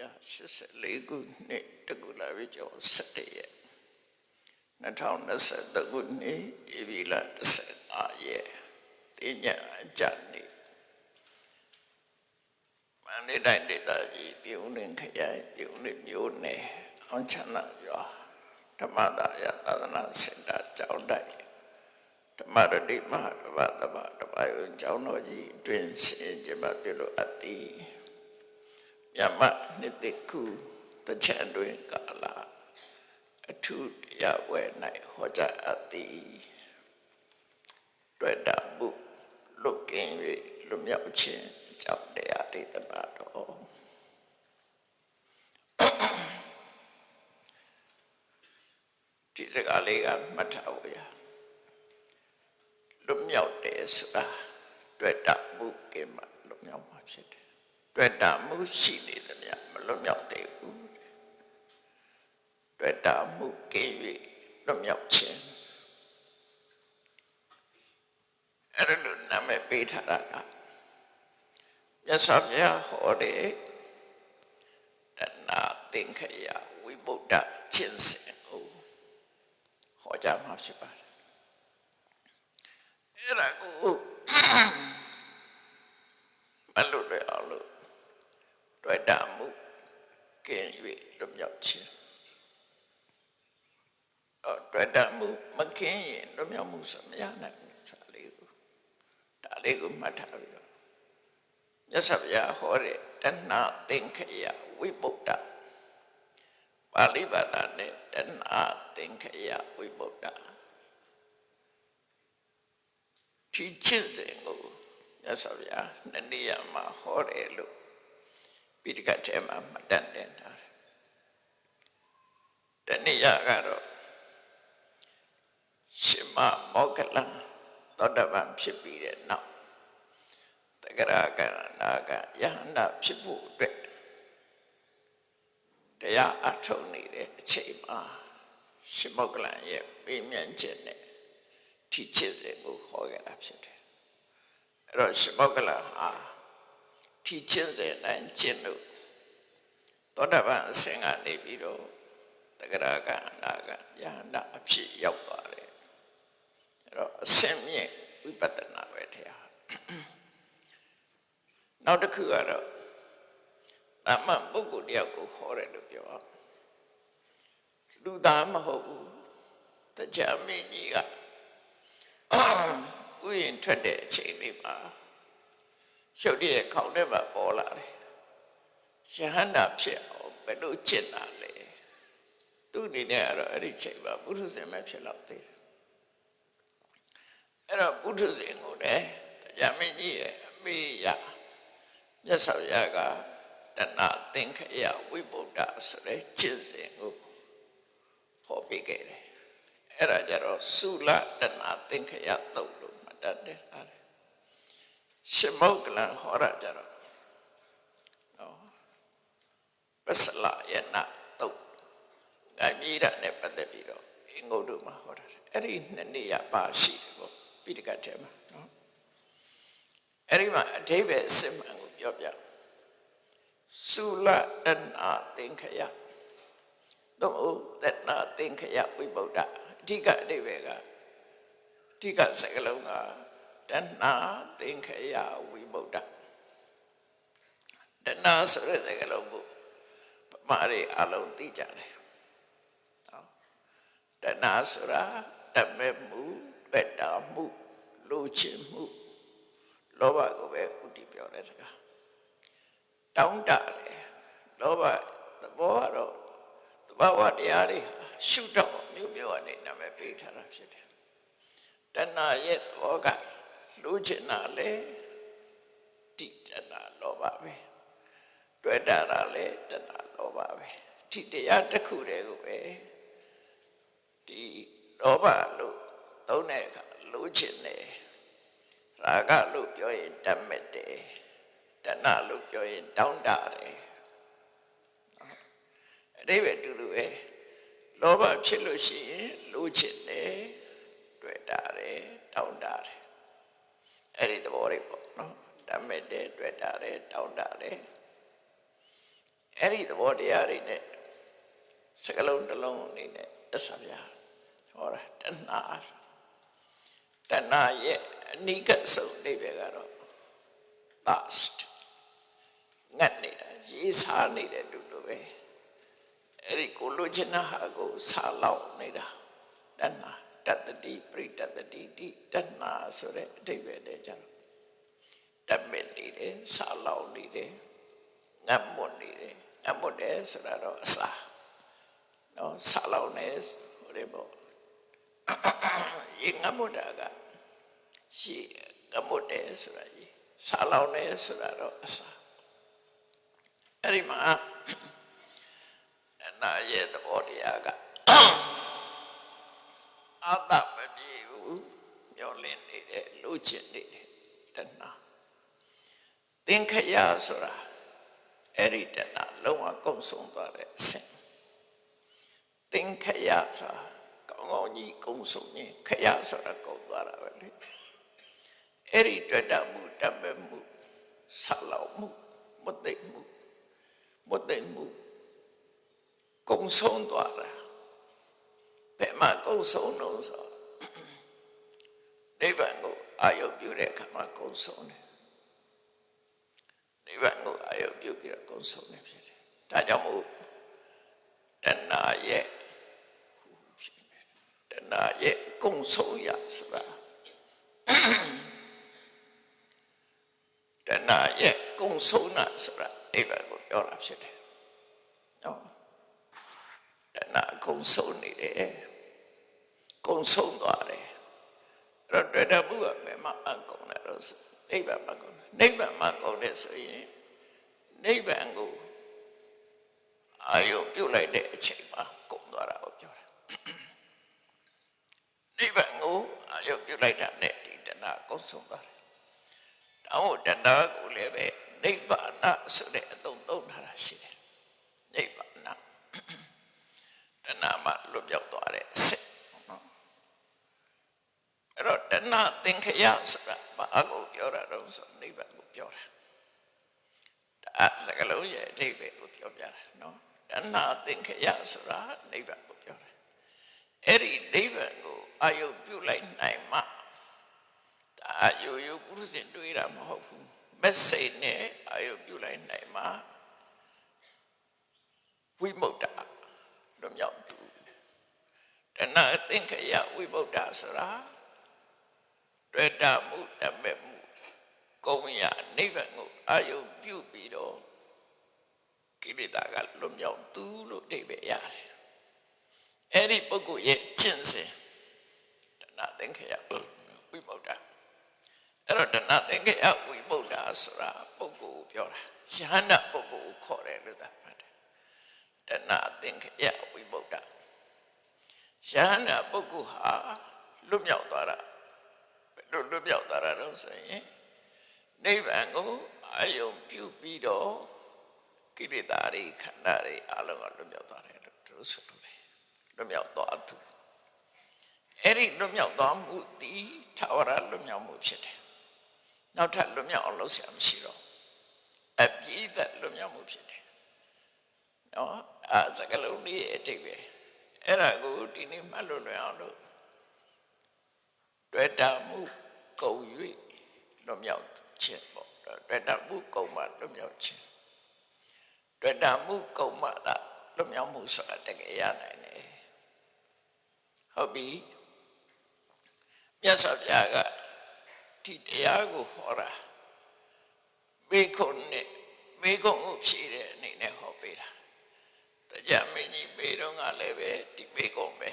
1984ခုနှစ်တကူလာပြီကျော်17ရက်2023ခုနှစ်ဧပြီလ15ရက်တင်ညာအကြနေ့မန္တလေးတိုင်းဒေသကြီးပြုံးလင်ခရိုင်ပြုံးလင်မြို့နယ်အောင်ချမ်းသာရွာဓမ္မဒါယသာသနာစင်တာကျောင်းတိုက်ဓမ္မရတိမဟာဗတ္တဗတပယုံကျောင်းတော်ကြီးအတွင်ဆင်ကျမပြုလို့အပ်သည် မြမနှစ်သိခုတချံတွင်ကာလအထုတရားဝဲ၌ဟောကြားအပ်သည်တွေ့တာမှုလုတ်ကင်း၍လွမြောက်ခြင်းကြောင့်တရားဒေသနာတော်ဒီစကားလေးကမှတ်ထားဖို့ရလွမြောက်တယ်ဆိုတာတွေ့တာမှုကင်းမှလွမြောက်မှာဖြစ်တယ် တွေ့တာမှုရှိနေသမျှမလွတ်မြောက်သေးဘူးတွေ့တာမှုကင်း၍လွတ်မြောက်ခြင်းအဲ့ဒါလို့နာမည်ပေးထားတာကမြတ်စွာဘုရားဟောတဲ့တဏှာသင်္ခယဝိဗုဒ္ဓခြင်းစဉ်ကိုဟောကြားမှာဖြစ်ပါတယ်အဲ့ဒါကိုမလွတ်ရအောင်လို့ တွေ့တာမှုကင်း၍လွတ်မြောက်ခြင်းအော်တွေ့တာမှုမကင်းရင်လွတ်မြောက်မှုဆိုမရနိုင်ဘူးစာလေးကိုဒါလေးကိုမှတ်ထားပြီးတော့မြတ်စွာဘုရားဟောတဲ့တဏှသင်္ခယဝိပုဒ္ဓပါဠိဘာသာနဲ့တဏှသင်္ခယဝိပုဒ္ဓဒီချင်းစဉ်ကိုမြတ်စွာဘုရားနှစ်နေရာမှာဟောတယ်လို့ ပိဋကတ်ထဲမှာမှတ်တမ်းတင်ထားတယ်။တနည်းကတော့ရှင်မမောကလံသောတပန်ဖြစ်ပြီးတဲ့နောက်တဂရကနာကယဟန္တာဖြစ်ဖို့အတွက်တရားအထုံနေတဲ့အချိန်မှာရှင်မောကလံရဲ့ပေးမြန့်ခြင်းနဲ့ထိချစ်စဉ်ကိုခေါ်ခဲ့တာဖြစ်တယ်။အဲ့တော့ရှင်မောကလံဟာ ထီချင်းစေနိုင်ကျင့်လို့သောတာပန်အစဉ်ကနေပြီးတော့တဂရကအနာကယဟန္တာအဖြစ်ရောက်သွားတယ်အဲ့တော့အစဉ်မြင့်ဝိပဿနာပဲတရားနောက်တစ်ခုကတော့တမန်ပုဂ္ဂိုလ်တယောက်ကိုခေါ်တယ်လို့ပြောလူသားမဟုတ်ဘူးတရားမင်းကြီးကဥယျာဉ်ထွက်တဲ့အချိန်လေးမှာ ရှုပ်တဲ့ခေါင်းထဲမှာပေါ်လာတယ်။ရှဟန္တာဖြစ်အောင်ဘယ်လိုကျင့်တာလဲ။သူ့အနေနဲ့ကတော့အဲ့ဒီချိန်မှာပုထုဇဉ်ပဲဖြစ်တော့သေးတယ်။အဲ့တော့ပုထုဇဉ်ကိုလည်းတရားမင်းကြီးရဲ့အမေရမြတ်စွာဘုရားကတဏသင်္ခယဝိဗုဒ္ဓဆိုတဲ့ကျင့်စဉ်ကိုဟောပေးခဲ့တယ်။အဲ့ဒါကြတော့သုလတဏသင်္ခယသုတ်လို့မှတ်တတ်တယ်။ ရှင်မုတ်ကလန်ဟောရကြတော့နော်ပစလယနာတုတ်ငါမြည်တာနဲ့ပတ်သက်ပြီးတော့အင်္ဂုတ္တမှာဟောတာအဲ့ဒီနှစ်နေရပါရှိတယ်ပေါ့ပိဋကတ်ထဲမှာနော်အဲ့ဒီမှာအဓိပ္ပာယ်အစစ်မှန်ကိုပြောပြသုလတနာသင်္ခယသို့တနာသင်္ခယဝိဗုဒ္ဓအဓိကအဓိပ္ပာယ်ကအဓိကစကားလုံးက တဏှာသင်္ခယဝိမု ക്ത တဏှာဆိုတဲ့စကားလုံးကိုပမာရီအလုံးသိကြတယ်နော်တဏှာဆိုတာတမဲ့မှုပက်တာမှုလိုချင်မှုလောဘကိုပဲဥတည်ပြောတဲ့စကားတောင်းတတယ်လောဘသဘောကတော့သဘာဝတရားတွေရှုတော့မျိုးမျိုးအနေနဲ့ပဲပေးထားတာဖြစ်တယ်တဏှာရဲ့သဘောက လိုချင်တာလေတိတနာလောဘပဲတွေ့တာလေတနာလောဘပဲဒီတရားတစ်ခုတည်းကိုပဲဒီလောဘလို့သုံးတဲ့အခါလိုချင်တယ်ရာဂလို့ပြောရင်တတ်မဲ့တယ်တဏလို့ပြောရင်တောင်းတတယ်အတိပ္ပယ်တူတူပဲလောဘဖြစ်လို့ရှိရင်လိုချင်တယ်တွေ့တာတယ်တောင်းတတယ် အဲ့ဒီသဘောတွေပေါ့နော်တတ်မဲ့တယ်တွေ့တာတယ်တောင်းတတယ်အဲ့ဒီသဘောတရားတွေနဲ့စကလုံးတစ်လုံးအနေနဲ့တစ္ဆဗျာဟောတာတဏှာတဏှာရဲ့အနိကဆုံးအိဗေကတော့ thirst ငတ်နေတာရေးစားနေတဲ့လူလိုပဲအဲ့ဒီကိုလိုချင်တဲ့ဟာကိုစားလောက်နေတာတဏှာ တတ္တိပရိတတ္တိတိတဏှာဆိုတဲ့အဓိပ္ပာယ်တည်းကြတော့တမင်နေတယ်စားလောက်နေတယ်ငတ်မွတ်နေတယ်ငတ်မွတ်တယ်ဆိုတာတော့အစာနော်စားလောက်နေဟိုလေပေါ့ရေငတ်မွတ်တာကရှိငတ်မွတ်တယ်ဆိုတာကြီးစားလောက်နေဆိုတာတော့အစာအဲ့ဒီမှာနာရဲ့သဘောတရားက အာတမပြေဘူးမျောလင်းနေတယ်လူချင်နေတယ်တဏှာသင်္ခယဆိုတာအဲ့ဒီတဏှာလုံးဝကုန်ဆုံးသွားတဲ့အဆင့်သင်္ခယဆိုတာကောင်းကောင်းကြီးကုန်ဆုံးရင်ခယဆိုတာကုန်သွားတာပဲလေအဲ့ဒီတွေ့တာမှုတတ်မဲ့မှုဆက်လောက်မှုမသိမှုမသိမှုကုံဆုံးသွားတာ ဘယ်မှာကုံဆုံးလို့ဆိုနိဗ္ဗာန်ကိုအာရုံပြုတဲ့အခါမှာကုံဆုံးတယ်နိဗ္ဗာန်ကိုအာရုံပြုပြီးတော့ကုံဆုံးတယ်ဖြစ်တယ်ဒါကြောင့်မို့တဏှာရဲ့တဏှာရဲ့ကုံဆုံးရဆိုတာတဏှာရဲ့ကုံဆုံးတာဆိုတာနိဗ္ဗာန်ကိုပြောတာဖြစ်တယ်နော် တဏှာကုံဆုံးနေတယ်ကုံဆုံးသွားတယ်အဲ့တော့တွေ့တဲ့ဘုရားမယ်မှာအကုန်တယ်လို့ဆိုနိဗ္ဗာန်မှာကုန်တယ်နိဗ္ဗာန်မှာကုန်တယ်ဆိုရင်နိဗ္ဗာန်ကိုအာယုပြုတ်လိုက်တဲ့အချိန်မှာကုန်သွားတာကိုပြောတာနိဗ္ဗာန်ကိုအာယုပြုတ်လိုက်တာနဲ့ဒီတဏှာကုံဆုံးသွားတယ်တောင်းတဏှာကိုလည်းပဲနိဗ္ဗာန်ဆိုတဲ့အသုံးသုံးထားတာရှိတယ်နိဗ္ဗာန် တဏှာမှလွတ်ပြောက်သွားတဲ့အစစ်နော်အဲ့တော့တဏှာသင်္ခယဆိုတာဘာကိုပြောတာတော့ဆိုနိဗ္ဗာန်ကိုပြောတာဒါစကလုံးရဲ့အဓိပ္ပာယ်ကိုပြောပြတာနော်တဏှာသင်္ခယဆိုတာနိဗ္ဗာန်ကိုပြောတာအဲ့ဒီနိဗ္ဗာန်ကိုအာယုပြုလိုက်နိုင်မှဒါအာယုယုပုရုဇဉ်တွေးတာမဟုတ်ဘူးမက်ဆေ့နဲ့အာယုပြုလိုက်နိုင်မှဝိမု ക്ത လွမြောက်သူတဏှာသင်္ခယဝိဗုဒ္ဓဆိုတာတွေ့တာမှုတမဲ့မှုကုံရနိဗ္ဗာန်ကိုအာယုပြုပြီးတော့ကိလေသာကလွမြောက်သူလို့အဓိပ္ပာယ်ရတယ်အဲ့ဒီပုဂ္ဂိုလ်ရဲ့ကျင့်စဉ်တဏှာသင်္ခယဝိဗုဒ္ဓအဲ့တော့တဏှာသင်္ခယဝိဗုဒ္ဓဆိုတာပုဂ္ဂိုလ်ကိုပြောတာယဟန္တာပုဂ္ဂိုလ်ကိုခေါ်တယ်လို့သာမှတ်တယ် တဏှာသင်္ခယဝိမု ക്ത ယဟန္တာပုဂ္ဂိုလ်ဟာလွတ်မြောက်သွားတာဘယ်လိုလွတ်မြောက်သွားတာတော့ဆိုရင်နိဗ္ဗာန်ကိုအာယုံပြုပြီးတော့ကိလေသာတွေခန္ဓာတွေအလုံးကလွတ်မြောက်သွားတယ်လို့သူဆိုလို့တယ်လွတ်မြောက်သွားသူအဲ့ဒီလွတ်မြောက်သွားမှုဒီထာဝရလွတ်မြောက်မှုဖြစ်တယ်နောက်ထပ်လွတ်မြောက်အောင်လုပ်ဆရာမရှိတော့အပြည့်သက်လွတ်မြောက်မှုဖြစ်တယ် နော်အဲစကလုံးလေးအတိတ်ပဲအဲ့ဒါကိုဒီနေ့မှတ်လို့လွယ်အောင်လို့တွေ့တာမှုကုန်၍လွတ်မြောက်ခြင်းပေါ့တွေ့တာမှုကုန်မှလွတ်မြောက်ခြင်းတွေ့တာမှုကုန်မှသာလွတ်မြောက်မှုဆိုတာတကယ်ရနိုင်တယ်ဟုတ်ပြီမြတ်စွာဘုရားကဒီတရားကိုဟောတာမေခွန်းနဲ့မေခွန်းကိုဖြည့်တဲ့အနေနဲ့ဟောပေးတာ တရားမင်းကြီးမေတော့ကလည်းပဲဒီမေခွန်းပဲ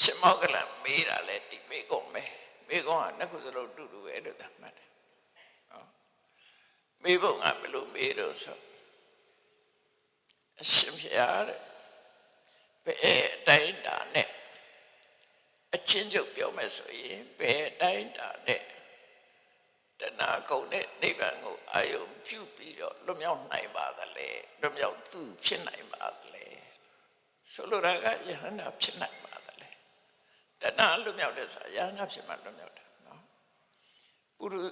ရှင်မောကလန်မေးတာလည်းဒီမေခွန်းပဲမေခွန်းကနှစ်ခုစလုံးတူတူပဲလို့သတ်မှတ်တယ်နော်မေဘုံကဘယ်လိုမေးတော့ဆိုအရှင်ဖျားတဲ့ဘယ်အတိုင်းတာနဲ့အချင်းချုပ်ပြောမယ်ဆိုရင်ဘယ်အတိုင်းတာနဲ့ တဏှာကုန်တဲ့နိဗ္ဗာန်ကိုအာယုံပြုပြီးတော့လွတ်မြောက်နိုင်ပါသလဲလွတ်မြောက်သူဖြစ်နိုင်ပါသလဲဆိုလိုတာကယဟန္တာဖြစ်နိုင်ပါသလဲတဏှာလွတ်မြောက်တဲ့ဆိုတာယဟန္တာဖြစ်မှလွတ်မြောက်တာနော်ပုရု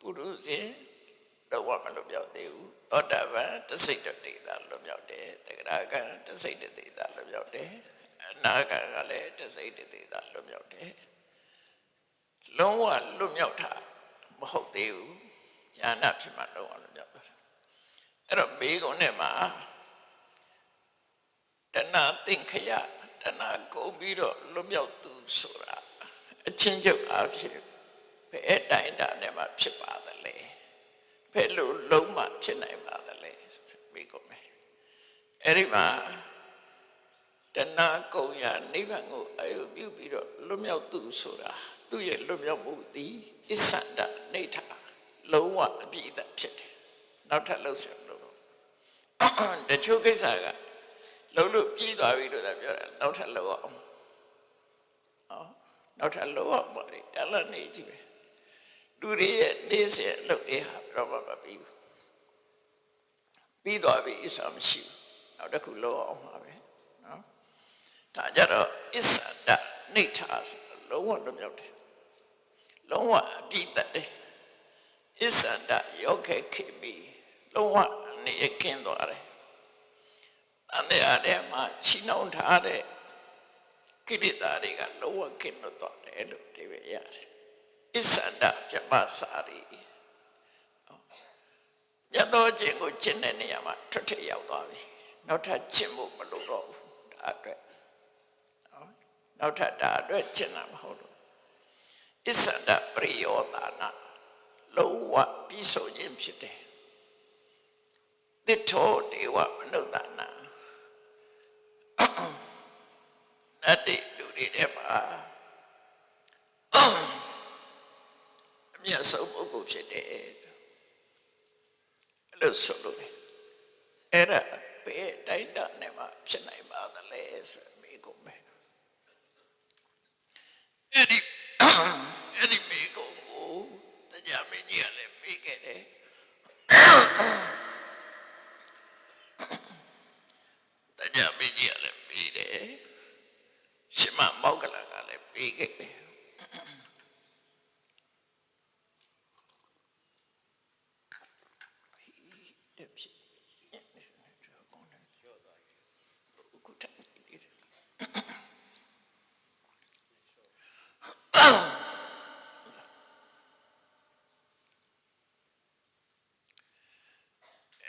ပုရုဇဉ်တော့ဝမလွတ်မြောက်သေးဘူးသောတာပန်တစိတ်တတိသာလွတ်မြောက်တယ်တဂရကံတစိတ်တတိသာလွတ်မြောက်တယ်အနာကံကလည်းတစိတ်တတိသာလွတ်မြောက်တယ်လုံးဝလွတ်မြောက်တာ မဟုတ်သေးဘူးဉာဏ်ဖြစ်မှလုံးဝလွတ်မြောက်တာအဲ့တော့ဘေးကုန်းနဲ့မှာတဏှာသင်္ခယတဏှာကုန်ပြီးတော့လွတ်မြောက်သူဆိုတာအချင်းချုပ်အားဖြင့်ဘယ်တိုင်းတာနဲ့မှဖြစ်ပါသလဲဘယ်လိုလုံးမှဖြစ်နိုင်ပါသလဲမိကုန်မယ်အဲ့ဒီမှာတဏှာကုန်ရနိဗ္ဗာန်ကိုအယုပြုပြီးတော့လွတ်မြောက်သူဆိုတာ သူ့ရဲ့လွတ်မြောက်မှုသည်အစ္ဆန္ဒနေထလုံးဝအပြည့်အစုံဖြစ်တယ်နောက်ထပ်လှုပ်ဆောင်လို့တချို့ကိစ္စကလုံးလို့ပြီးသွားပြီလို့သာပြောတာနောက်ထပ်လှုပ်အောင်ဟောနောက်ထပ်လှုပ်အောင်ပါလေတလနေကြည့်ပဲလူတွေရဲ့နေစဉ်လှုပ်တဲ့ဟာတော့မပြီးဘူးပြီးသွားပြီအစမရှိဘူးနောက်တစ်ခုလှုပ်အောင်ပါပဲနော်ဒါကြတော့အစ္ဆဒနေထာဆိုလုံးဝလွတ်မြောက်တယ် လုံးဝအပြည့်တတ်တယ်အစ္ဆဒယောခေခေမီလုံးဝနေကင်းသွားတယ်။အန္တရာယ်ထဲမှာချီနှောင်ထားတဲ့ကိလေသာတွေကလုံးဝကင်းလွတ်သွားတယ်လို့ဒီပဲရတယ်။အစ္ဆန္ဒပြမစာရီမြတ်သောခြင်းကိုကျင့်တဲ့နေရာမှာထွက်ထရောက်သွားပြီ။နောက်ထပ်ကျင့်ဖို့မလိုတော့ဘူး။ဒါအတွက်နော်နောက်ထပ်ဒါအတွက်ကျင့်တာမဟုတ်ဘူး။ အစ္ဆန္ဒပရိယောတာနာလုံးဝပြီးဆုံးခြင်းဖြစ်တယ်။တိထောဒေဝမနုဿနာနတ်တိလူတွေထဲမှာအမြတ်ဆုံးပုဂ္ဂိုလ်ဖြစ်တယ်အဲ့လိုဆိုလို့အဲ့ဒါဘယ်တိုင်းတာနဲ့မှဖြစ်နိုင်ပါသလဲဆိုမိကုန်မယ်အဲ့ဒီ အဲ့ဒီမိကုန်ကိုတရားမင်းကြီးကလည်းပြီးခဲ့တယ်တရားမင်းကြီးကလည်းပြီးတယ်ရှင်မမောက္ကလကလည်းပြီးခဲ့တယ်တက်ဖြစ်အခုတည်းနေတယ်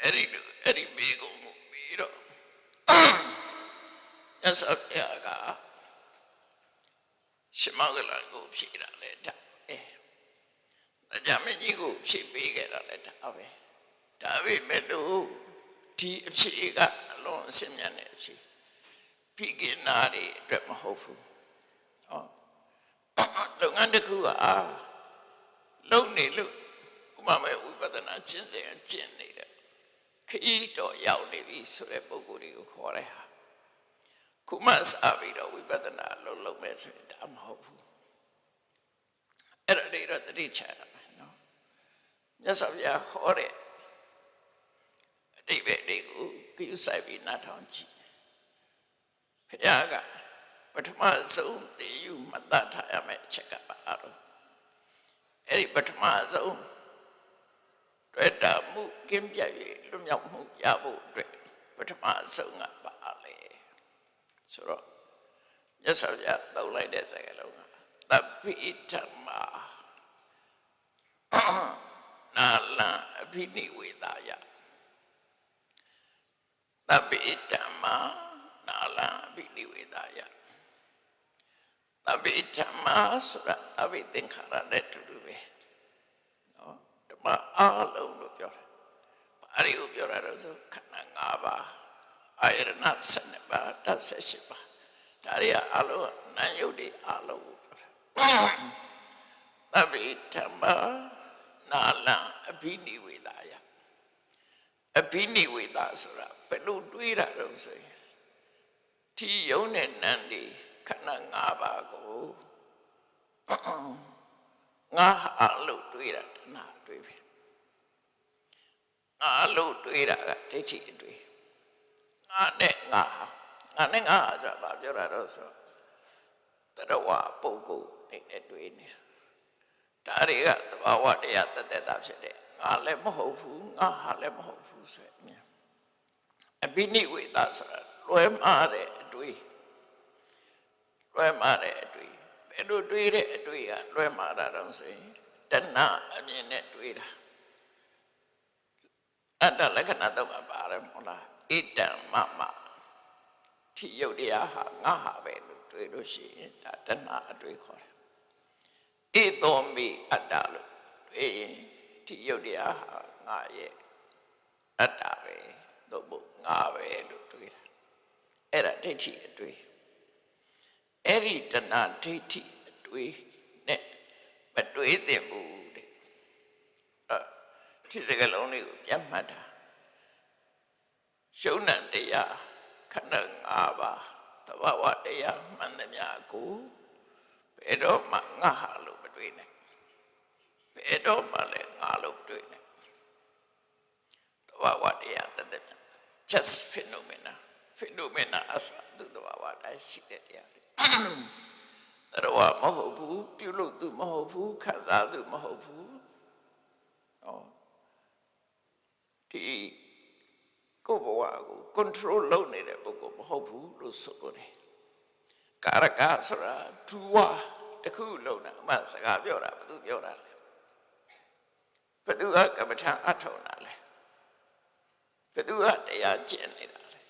အဲ့ဒီလိုအဲ့ဒီမိကုန်ကိုပြီးတော့ရသဗျာကရှမောကလကို ဖြည့်တာလေဒါအဲအကြမင်းကြီးကိုဖြည့်ပေးခဲ့တာလေဒါပဲဒါပေမဲ့လို့ဒီအဖြည့်ကအလွန်အစင်မြတ်တဲ့အဖြည့်ဖိကိနာတွေအတွက်မဟုတ်ဘူးဟောလုပ်ငန်းတစ်ခုကလုံနေလို့ဥပမာဝိပဿနာကျင့်စဉ်ကျင့်နေတဲ့ခရီးတော်ရောက်နေပြီဆိုတဲ့ပုံကိုယ်တွေကိုခေါ်တဲ့ဟာခုမှစပြီးတော့ဝိပဿနာလုံးလုံးမဲ့ဆိုရင်ဒါမဟုတ်ဘူး အဲ့ဒါတွေတော့တတိချရမယ်နော်မြတ်စွာဘုရားဟောတဲ့အတိပ္ပယ်တွေကိုကိစ္စဆိုင်ပြီးနားထောင်ကြည့်ဘုရားကပထမဆုံးတည်ယူမှတ်သားထားရမယ့်အချက်ကပါတော့အဲ့ဒီပထမဆုံးတွေ့တာမှုကင်းပြည့်၍လွတ်မြောက်မှုရဖို့အတွက်ပထမဆုံးကပါလေဆိုတော့မြတ်စွာဘုရားတောက်လိုက်တဲ့စကားလုံးက သဗ္ဗိဓမ္မာနာလံအဘိနိဝေဒာယသဗ္ဗိဓမ္မာနာလံအဘိနိဝေဒာယသဗ္ဗိဓမ္မာဆိုတာသဗ္ဗိသင်္ခါရတဲ့တူတူပဲနော်ဓမ္မအားလုံးလို့ပြောတယ်ဘာတွေကိုပြောတာလဲဆိုခန္ဓာ၅ပါးအာယရဏ7ပါး18ပါးဒါတွေအလုံးနာယုတ်တွေအလုံးကိုပြောတာ သဗ္ဗေဓမ္မာနာလံအဘိနိဝေဒာယအဘိနိဝေဒဆိုတာဘယ်လိုတွေးတာတော့ဆိုရင်ဒီယုံနဲ့နန်းဒီခန္ဓာ၅ပါးကိုငါအလို့တွေးတာတဏှာတွေးပြီငါလို့တွေးတာကဒိဋ္ဌိအတွေးငါနဲ့ငါငါနဲ့ငါဆိုတာဘာပြောတာတော့ဆို တရဝပုဂ္ဂိုလ်နေနဲ့တွေ့နေတာဒါတွေကသဘာဝတရားတသက်တာဖြစ်တဲ့ငငါလည်းမဟုတ်ဘူးငါဟာလည်းမဟုတ်ဘူးဆိုရင်အမြင်အဘိနိဝေဒဆိုတာလွဲမှားတဲ့အတွေ့လွဲမှားတဲ့အတွေ့ဘယ်လိုတွေးတဲ့အတွေ့ကလွဲမှားတာတော့ဆိုရင်တဏှအမြင်နဲ့တွေးတာအတ္တလက္ခဏာတော့မှာပါတယ်မဟုတ်လားဣတံမမထိယုတ်တရားဟာငါဟာပဲလို့ တွေးလို့ရှိရင်ဒါတဏှအတွေ့ခေါ်တယ်ဣသောမိအတ္တလို့တွေးရင်ထိယုတ်တရားဟာငါရဲ့အတ္တပဲသို့မဟုတ်ငါပဲလို့တွေးတာအဲ့ဒါဒိဋ္ဌိအတွေ့အဲ့ဒီတဏှဒိဋ္ဌိအတွေ့နဲ့မတွေးသင့်ဘူးတဲ့အဲ့ဒီစကလုံးလေးကိုပြန်မှတ်တာရှုံးနံတရားခန္ဓာ၅ပါး သဘာဝတရားမှန်သမျှကိုဘယ်တော့မှငါဟာလို့မတွေးနဲ့ဘယ်တော့မှလည်းငါလို့မတွေးနဲ့သဘာဝတရားတသက် just phenomena phenomena အစသူသဘာဝတိုင်းရှိတဲ့တရားတွေတော်မဟုတ်ဘူးပြုလို့သူမဟုတ်ဘူးခံစားသူမဟုတ်ဘူးဟောဒီ ကိုယ်ဘဝကို control လုပ်နေတဲ့ပုဂ္ဂိုလ်မဟုတ်ဘူးလို့ဆိုလို့တယ်ကာရကဆိုတာဒူဝါတခုလုံးတာအမှစကားပြောတာဘယ်သူပြောတာလဲဘယ်သူကကမ္မထအထောက်တာလဲဘယ်သူကတရားကျင့်နေတာလဲ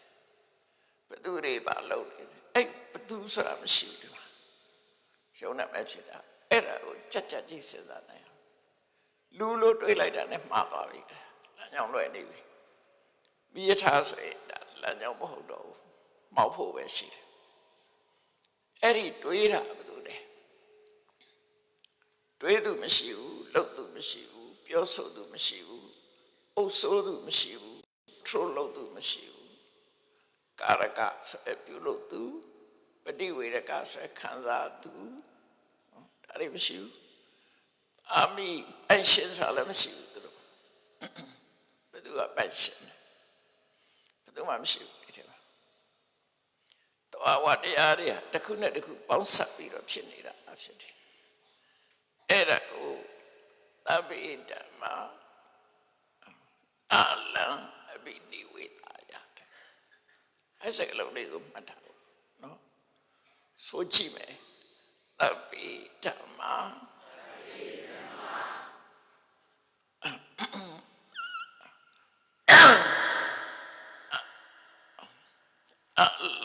ဘယ်သူတွေပါလုပ်နေလဲအဲ့ဘယ်သူဆိုတာမရှိဘူးဒီမှာရှုံးနေမဲ့ဖြစ်တာအဲ့ဒါကိုကြက်ကြက်ကြီးစဉ်းစားနိုင်အောင်လူလို့တွေးလိုက်တာနဲ့မှားသွားပြီလမ်းကြောင်းလွယ်နေပြီ မိယထာဆိုရင်ဒါလမ်းကြောင်းမဟုတ်တော့ဘူးမောက်ဖို့ပဲရှိတယ်အဲ့ဒီတွေးတာဘယ်သူလဲတွေးသူမရှိဘူးလှုပ်သူမရှိဘူးပြောဆိုသူမရှိဘူးအုပ်ဆိုးသူမရှိဘူးထရိုးလုပ်သူမရှိဘူးကာရကဆိုပြုလုပ်သူပฏิဝေရကဆိုခံစားသူဒါတွေမရှိဘူးအာမီအရှင်ဆိုတာလည်းမရှိဘူးသူတို့ဘယ်သူကပိုက်ရှင်ဘ ယ်သူမှမရှိဘူးဒီထဲမှာတော့ဝတရားတွေတစ်ခုနဲ့တစ်ခုပေါင်းစပ်ပြီးတော့ဖြစ်နေတာဖြစ်တယ်အဲ့ဒါကိုသဗ္ဗေဓမ္မာအလံအဘိနိဝေတာရတယ်အဲ့စကလုံးလေးကိုမှတ်ထားဖို့နော်ဆိုကြည့်မယ်သဗ္ဗေဓမ္မာအ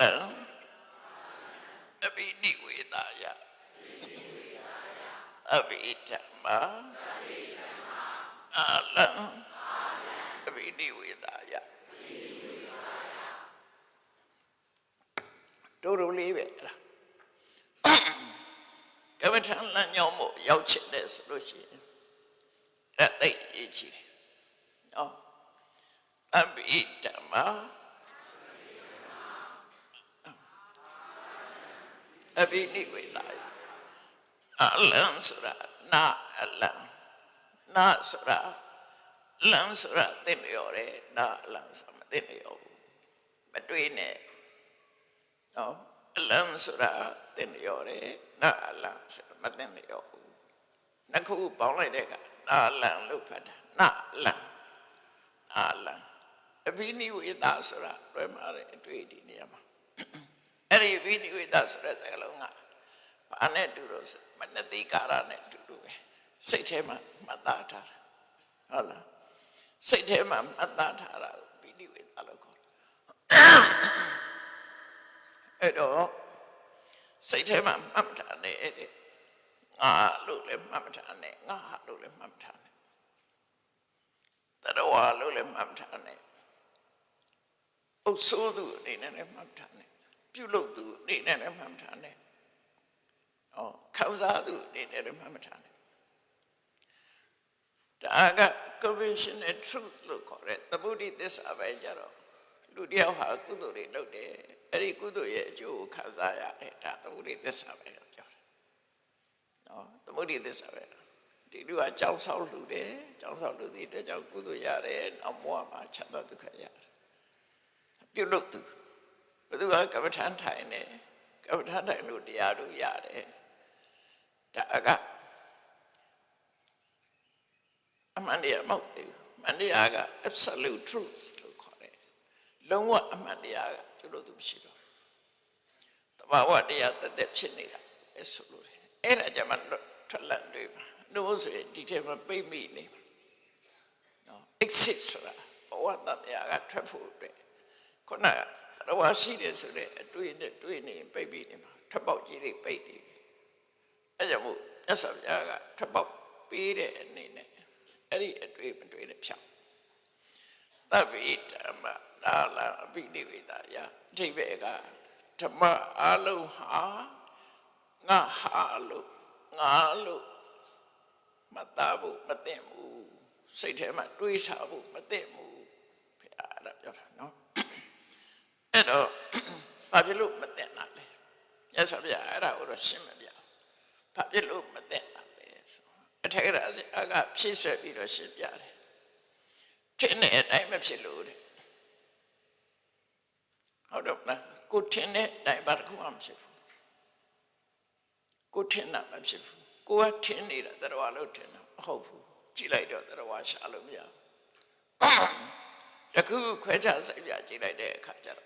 လံအဘိနိဝေတာယအဘိဓမ္မာအလံအဘိနိဝေတာယတို့တို့လေးပဲအဲ့ဒါကမ္မထလမ်းညောင်းမို့ရောက်ချင်တယ်ဆိုလို့ရှိရင်အဲ့ဒါသိအရေးကြီးတယ်နော်အဘိဓမ္မာ အဘိနိဝေတာယအလံဆိုတာနာအလံနာဆိုတာလံဆိုတာသိလျော်တယ်နာအလံဆိုတာမသိလျော်ဘူးမတွေးနဲ့နော်အလံဆိုတာသိလျော်တယ်နာအလံဆိုတာမသိလျော်ဘူးနှစ်ခုပေါင်းလိုက်တဲ့ကနာအလံလို့ဖတ်တာနာအလံနာအလံအဘိနိဝေတာဆိုတာလွယ်မှာတဲ့အတွေ့အဒီနေရာမှာ အဲ့ဒီဘိနိဝေတာဆိုတဲ့စကားလုံးကဘာနဲ့တူလို့ဆိုမနတိကာရနဲ့တူတူပဲစိတ်ထဲမှာမှတ်သားထားတာဟုတ်လားစိတ်ထဲမှာမှတ်သားထားတာကိုဘိနိဝေတာလို့ခေါ်တယ်အဲ့တော့စိတ်ထဲမှာမှတ်ထားတဲ့တဲ့ငါလို့လည်းမှတ်မထားနဲ့ငါလို့လည်းမှတ်မထားနဲ့တရဝါလို့လည်းမှတ်မထားနဲ့အုပ်ဆိုးသူအနေနဲ့လည်းမှတ်ထားနဲ့ ပြုလုပ်သူအနေနဲ့လည်းမှတ်ထားနဲ့ဩခံစားသူအနေနဲ့လည်းမှတ်ထားနဲ့ဒါက conventional truth လို့ခေါ်တဲ့သမုဒိသစ္စာပဲကြတော့လူတယောက်ဟာကုသိုလ်တွေလုပ်တယ်အဲ့ဒီကုသိုလ်ရဲ့အကျိုးကိုခံစားရတယ်ဒါသမုဒိသစ္စာပဲပြောတယ်နော်သမုဒိသစ္စာပဲဒီလူကကြောင်းဆောက်လူတယ်ကြောင်းဆောက်လူတဲ့အတွက်ကြောင့်ကုသိုလ်ရတယ်နောက်ဘဝမှာချမ်းသာဒုက္ခရတယ်ပြုလုပ်သူ ဘယ်သူကကမ္မထန်ထိုင်နေကမ္မထန်ထိုင်လို့တရားတို့ရတယ်ဒါကအမှန်တရားမဟုတ်သေးဘူးအမှန်တရားက absolute truth လို့ခေါ်တယ်လုံးဝအမှန်တရားကကျလို့သူမရှိတော့တဘာဝတရားတသက်ဖြစ်နေတာအဲဆိုလို့အဲ့ဒါကြမှာထွက်လန့်တွေပါနှိုးဆိုရင်ဒီထဲမှာပိတ်မိနေပါနော် exit ဆိုတာဘဝတတရားကထွက်ဖို့အတွက်ခုနက တော့ရှိတယ်ဆိုတဲ့အတွေ့နဲ့တွေ့နေပိတ်ပြီးနေမှာထွက်ပေါက်ကြီးတွေပိတ်နေအဲကြောင့်မို့မြတ်စွာဘုရားကထွက်ပေါက်ပေးတဲ့အနေနဲ့အဲ့ဒီအတွေ့မတွေ့နဲ့ဖြောင်းသဗ္ဗေဓမ္မနာလအပိနိဝေဒယအဓိပ္ပာယ်ကဓမ္မအလုံးဟာငါဟာလို့ငါလို့မသားဖို့မသိဘူးစိတ်ထဲမှာတွေးထားဖို့မသိဘူးဖခင်အဲ့ဒါပြောတာနော် အဲ့တော့ဘာဖြစ်လို့မသိတာလဲရသော်ဗျာအဲ့ဒါကိုတော့ရှင်းမပြဘာဖြစ်လို့မသိတာလဲဆိုအထက်ကရာအကဖြည့်ဆွဲပြီးတော့ရှင်းပြတယ်ထင်းတဲ့အတိုင်းမဖြစ်လို့တဲ့ဟုတ်တော့မလားကိုထင်းတဲ့အတိုင်းဘာတစ်ခုမှမဖြစ်ဘူးကိုထင်းတာမဖြစ်ဘူးကိုကထင်းနေတာတရားလို့ထင်းတာမဟုတ်ဘူးကြည့်လိုက်တော့တရားရှာလို့မရဘူးတခုခွဲခြားစိတ်ပြကြည့်လိုက်တဲ့အခါကျတော့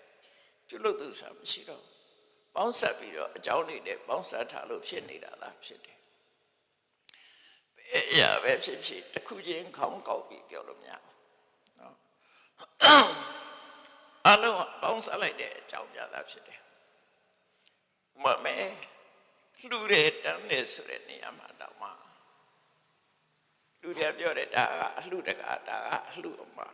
ကျွလို့သူဆိုတာမရှိတော့ပေါင်းဆက်ပြီးတော့အကြောင်းတွေနဲ့ပေါင်းဆက်ထားလို့ဖြစ်နေတာလားဖြစ်တယ်ဘယ်အရာပဲဖြစ်ဖြစ်တစ်ခုချင်းခေါင်းကောက်ပြီးပြောလို့မရဘူးနော်အလုံးပေါင်းဆက်လိုက်တဲ့အကြောင်းပြတာဖြစ်တယ်မမဲလှူတဲ့တန်းနေဆိုတဲ့နေရာမှာတော့မှလူတွေပြောတယ်ဒါကအလှူတကာဒါကအလှူအမှာ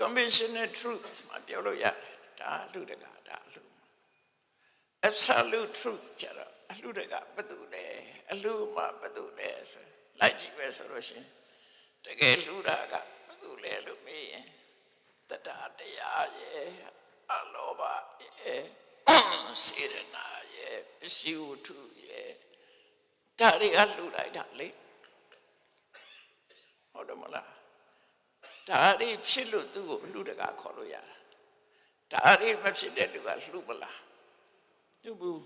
conventional truth မှာပြောလို့ရတယ်ဒါအလှူတကာဒါအလှူ absolute truth ကျတော့အလှူတကာဘာတူလဲအလှူမှာဘာတူလဲဆိုလိုက်ကြည့်ပဲဆိုလို့ရှိရင်တကယ်လှူတာကဘာတူလဲလို့မေးရင်တတရားတရားရဲ့အလောဘရဲ့စေရနာရဲ့ပစ္စည်းဝတ္ထုရဲ့ဒါတွေကလှူလိုက်တာလေဟုတ်တယ်မလား ဒါတွေဖြစ်လို့သူ့ကိုလှူတကာခေါ်လို့ရတာဒါတွေမဖြစ်တဲ့လူကလှူမလားသူဘူး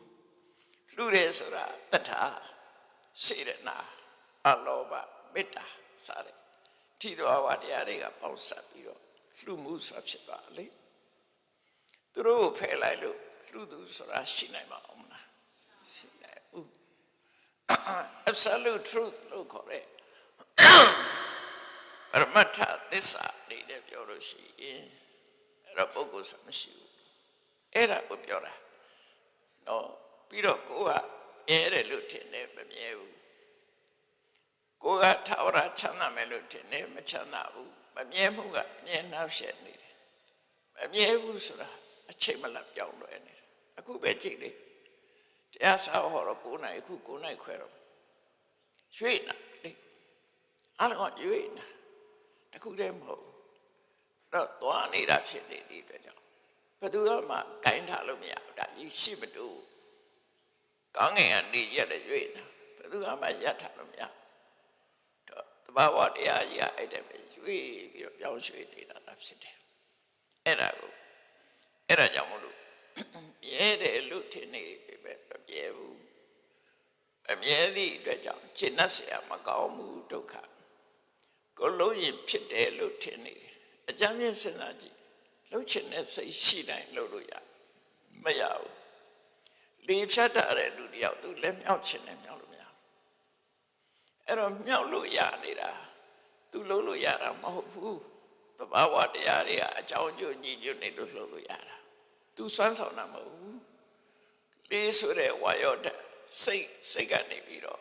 လှူတယ်ဆိုတာတထစေရနာအလောဘမေတ္တာစတဲ့ထိတော်ဝတရားတွေကပေါင်းစပ်ပြီးတော့လှူမှုဆိုတာဖြစ်သွားလေသူတို့ကိုဖယ်လိုက်လို့လှူသူဆိုတာရှိနိုင်မှာမလားရှိနိုင်ဘူး absolute truth လို့ခေါ်တဲ့ ပရမတ္ထသစ္စာနေနဲ့ပြောလို့ရှိရင်အဲ့တော့ပုဂ္ဂိုလ်ဆိုမရှိဘူးအဲ့ဒါကိုပြောတာနော်ပြီးတော့ကိုကမြဲတယ်လို့ထင်တယ်မမြဲဘူးကိုကထာဝရချမ်းသာမယ်လို့ထင်တယ်မချမ်းသာဘူးမမြဲမှုကမြဲနှောက်ရှက်နေတယ်မမြဲဘူးဆိုတာအချိန်မလတ်ပြောင်းလဲနေတယ်အခုပဲကြည့်လေတရားစာဟောတော့9နိုင်အခု9နိုင်ခွဲတော့ရွှေ့နာလေအားလုံးရွှေ့နာ တခုတည်းမဟုတ်တော့သွားနေတာဖြစ်နေသည့်အတွက်ကြောင့်ဘယ်သူမှဂိုင်းထားလို့မရဘူးဒါကြီးရှိမတူကောင်းငင်ကနေရက်တဲ့ရွှေ့နာဘယ်သူမှရက်ထားလို့မရတော့တဘာဝတရားကြီးကအဲ့တဲ့ပဲရွှေ့ပြီးတော့ပြောင်းရွှေ့နေတာသာဖြစ်တယ်အဲ့ဒါကိုအဲ့ဒါကြောင့်မလို့မြဲတယ်လို့ထင်နေပဲမမြဲဘူးအမြဲသည့်အတွက်ကြောင့်ရှင်းတ်เสียမကောင်းဘူးဒုက္ခ ကိုလုံးရင်ဖြစ်တယ်လို့ထင်နေတယ်အကြမ်းမြင့်စဉ်းစားကြည့်လှုပ်ချင်တဲ့စိတ်ရှိတိုင်းလှုပ်လို့ရမရဘူးလေဖြတ်တာတဲ့လူတယောက်သူလည်းမြောက်ချင်တယ်မြောက်လို့မရဘူးအဲ့တော့မြောက်လို့ရနေတာသူလှုပ်လို့ရတာမဟုတ်ဘူးသဘာဝတရားတွေကအကြောင်းကျိုးညီညွတ်နေလို့လှုပ်လို့ရတာသူစွမ်းဆောင်တာမဟုတ်ဘူးလေးဆိုတဲ့ဝါယောဓာတ်စိတ်စိတ်ကနေပြီးတော့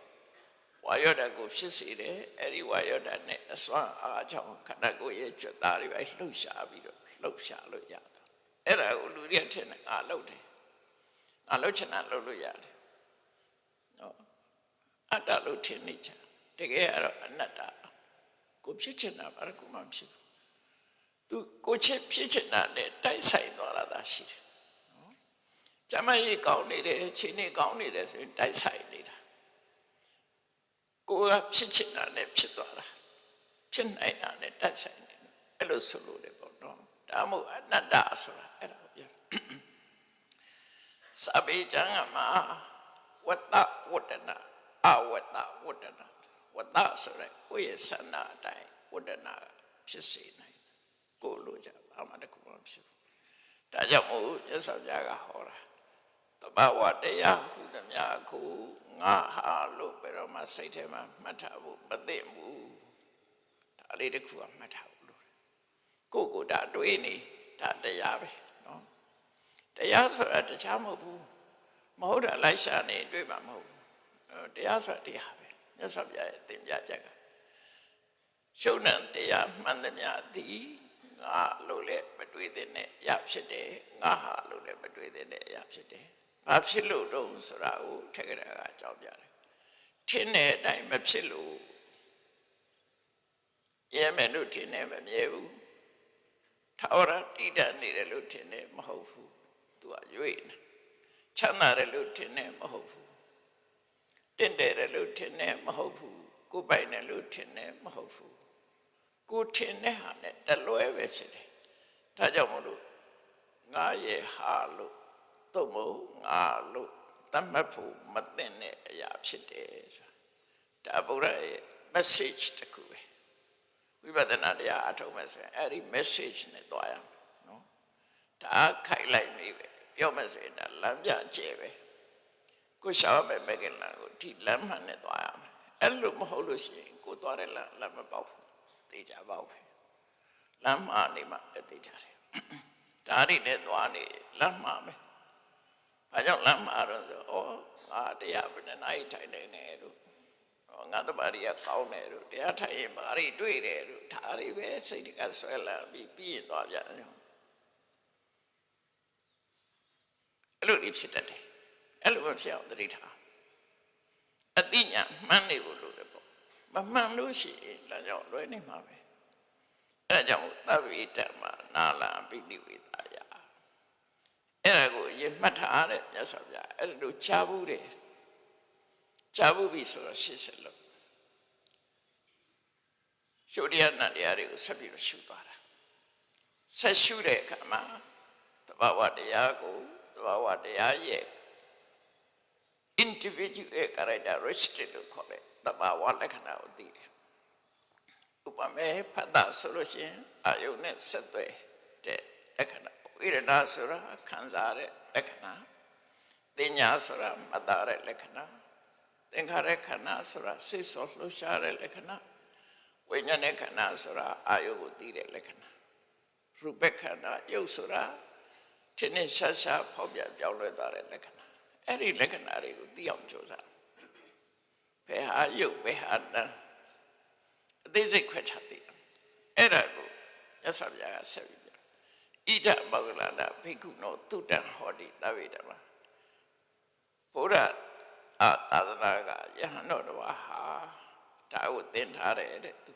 ဝါယောဓာတ်ကိုဖြစ်စေတယ်အဲ့ဒီဝါယောဓာတ်နဲ့အစွမ်းအားကြောင့်ခန္ဓာကိုယ်ရဲ့ကြွသားတွေပဲလှုပ်ရှားပြီးတော့လှုပ်ရှားလို့ရတာအဲ့ဒါကိုလူတွေထင်တယ်ငါလှုပ်တယ်ငါလှုပ်ချင်တာလှုပ်လို့ရတယ်နော်အတ္တလို့ထင်နေကြတကယ်ကတော့အနတ္တကိုဖြစ်ချင်တာဘာကူမှဖြစ်ဘူးသူကိုချစ်ဖြစ်ချင်တာနဲ့တိုက်ဆိုင်သွားတာသာရှိတယ်နော်ကျမကြီးကောင်းနေတယ်ချိန်နေကောင်းနေတယ်ဆိုရင်တိုက်ဆိုင်နေတာ ကိုကဖြစ်ချင်တာနဲ့ဖြစ်သွားတာဖြစ်နိုင်တာနဲ့တိုက်ဆိုင်နေတယ်အဲ့လိုဆိုလို့တယ်ပေါ့နော်ဒါမို့အနတ္တဆိုတာအဲ့ဒါကိုပြောစပေကျမ်းကမှာဝတ္တဝတ္တနာအဝတ္တဝတ္တနာဝဝတ္တဆိုတဲ့ကိုယ့်ရဲ့ဆန္ဒအတိုင်းဝတ္တနာဖြစ်စေနိုင်တယ်ကိုယ်လိုချင်ဘာမှတခုမှဖြစ်ဘူးဒါကြောင့်မို့ရသော်ပြားကဟောတာတဘာဝတရားဟူသမျှကို ငါဟာလို့ဘယ်တော့မှစိတ်ထဲမှာမှတ်ထားဖို့မသိဘူးဒါလေးတခုကမှတ်ထားဖို့လိုတယ်ကိုယ့်ကိုယ်ဒါတွေးနေဒါတရားပဲနော်တရားဆိုတာတခြားမဟုတ်ဘူးမဟုတ်တာလိုက်ရှာနေတွေးမှာမဟုတ်ဘူးအဲ့တရားဆိုတာတရားပဲမြတ်စွာဘုရားရဲ့သင်ပြချက်ကရှုံဏတရားမှန်သမျှသည်ငါလို့လည်းမတွေးတဲ့အရာဖြစ်တယ်ငါဟာလို့လည်းမတွေးတဲ့အရာဖြစ်တယ် ဘာဖြစ်လို့တော့ဆိုတာကိုထက်ကရာကအကြောင်းပြတယ်ထင်းတဲ့အတိုင်းမဖြစ်လို့ရဲမယ်လို့ထင်တယ်မမြဲဘူးထာဝရတည်တတ်နေတယ်လို့ထင်တယ်မဟုတ်ဘူးသူကရွေ့နေချမ်းသာတယ်လို့ထင်တယ်မဟုတ်ဘူးတင့်တယ်တယ်လို့ထင်တယ်မဟုတ်ဘူးကိုယ်ပိုင်တယ်လို့ထင်တယ်မဟုတ်ဘူးကိုထင်တဲ့ဟာနဲ့တလွဲပဲဖြစ်တယ်ဒါကြောင့်မလို့ငါရဲ့ဟာလို့ သို့မဟုတ်ငါလို့တတ်မှတ်ဖို့မသိတဲ့အရာဖြစ်တယ်ဆိုတာဒါဗုဒ္ဓရဲ့ message တစ်ခုပဲဝိပဿနာတရားအထုံးမဲ့ဆိုရင်အဲ့ဒီ message နဲ့တွားရအောင်နော်ဒါခိုက်လိုက်နေပဲပြောမယ်ဆိုရင်ဒါလမ်းပြကျဲပဲကိုရှာမဲ့မကင်လာကိုဒီလမ်းမှန်နဲ့တွားရမယ်အဲ့လိုမဟုတ်လို့ရှိရင်ကိုတွားတဲ့လမ်းလမ်းမပေါက်ဘူးတေချာပေါက်ပဲလမ်းမှနေမှတေချာတယ်ဒါတွေနဲ့တွားနေလမ်းမှမယ် ဘာကြောင့်လမ်းမှတော့ဆိုဩငါတရားဘယ်နှနိုင်ထိုင်နေနေတို့ငါတပါရီကကောင်းတယ်တို့တရားထိုင်ရင်ဘာတွေတွေ့တယ်တို့ဒါတွေပဲစိတ်တကဆွဲလာပြီးပြီးရင်သွားပြန်တယ်အဲ့လိုတွေဖြစ်တတ်တယ်အဲ့လိုမဖြစ်အောင်သတိထားအတိညာမှန်းနေဖို့လိုတယ်ပေါ့မမှန်လို့ရှိရင်လည်းကြောင့်လွဲနေမှာပဲအဲ့ဒါကြောင့်သဗ္ဗေတ္တမနာလံပိဋိဝေသာယ အဲ့ဒါကိုရင်မှတ်ထားတဲ့မြတ်စွာဘုရားအဲ့ဒါတို့ကြားဘူးတယ်ကြားဘူးပြီဆိုတော့ရှင်းစလို့ရှုတရားနတ်တရားတွေကိုဆက်ပြီးတော့ရှုသွားတာဆက်ရှုတဲ့အခါမှာတဘာဝတရားကိုတဘာဝတရားရဲ့ individual characteristic လို့ခေါ်တဲ့တဘာဝလက္ခဏာကိုသိတယ်ဥပမာဖတ်တာဆိုလို့ရှိရင်အာယုန်နဲ့ဆက်သွဲတဲ့လက္ခဏာ ဝိရဏဆိုတာခံစားတဲ့လက္ခဏာတင်ညာဆိုတာမတာတဲ့လက္ခဏာသင်္ခါရခန္ဓာဆိုတာစိတ်ဆောလှူရှားတဲ့လက္ခဏာဝိညာဉ်ခန္ဓာဆိုတာအာယုကိုသိတဲ့လက္ခဏာရူပခန္ဓာယုတ်ဆိုတာထင်းထင်းရှားရှားဖောက်ပြပြောင်းလဲသွားတဲ့လက္ခဏာအဲ့ဒီလက္ခဏာတွေကိုသိအောင်ကြိုးစားဘယ်ဟာယုတ်ဘယ်ဟာတန်အသေးစိတ်ခွဲခြားသိအဲ့ဒါကိုရသော်ဗျာကဆက်ပြီးပြ ဣဒမောဂလနာဘိက္ခုနောတုတံဟောတိသဗ္ဗေတမဘုရားအာသာသနာကယဟန်တော်တော်ဟာဒါကိုသင်ထားတယ်တဲ့သူ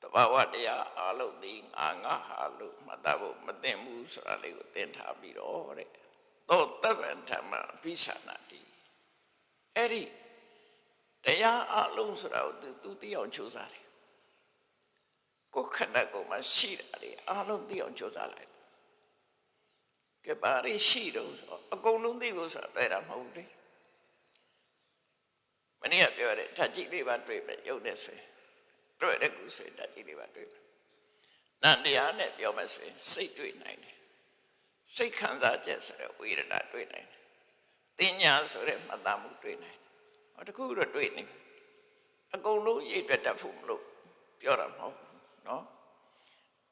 တဘာဝတရားအလုံးသိငါငါဟာလို့မှတ်သားဖို့မသိဘူးဆိုတာလေးကိုသင်ထားပြီးတော့တဲ့သောတပ္ပံဓမ္မဘိသနာတိအဲ့ဒီတရားအလုံးဆိုတာကိုသူသူသိအောင်ကြိုးစားတယ် ကိုယ်ခန္ဓာကိုယ်မှာရှိတာတွေအလုံးသိအောင်ကြိုးစားလိုက်ကဲပါရီရှိတော့ဆိုအကုန်လုံးသိဖို့ဆိုတာတွေ့တာမဟုတ်ဘူးလေမနေ့ကပြောတဲ့ဓာတ်ကြီးလေးပါတွေ့ပဲရုပ်နဲ့ဆိုရင်တွေ့တဲ့ကုဆိုရင်ဓာတ်ကြီးလေးပါတွေ့ပဲနန္တရားနဲ့ပြောမယ်ဆိုရင်စိတ်တွေ့နိုင်တယ်စိတ်ခံစားချက်ဆိုတဲ့ဝေဒနာတွေ့နိုင်တယ်တင်ညာဆိုတဲ့မှတ်သားမှုတွေ့နိုင်တယ်ဟောတခုတော့တွေ့နေအကုန်လုံးရည်တွက်တတ်ဖို့မလို့ပြောတာမဟုတ် နော်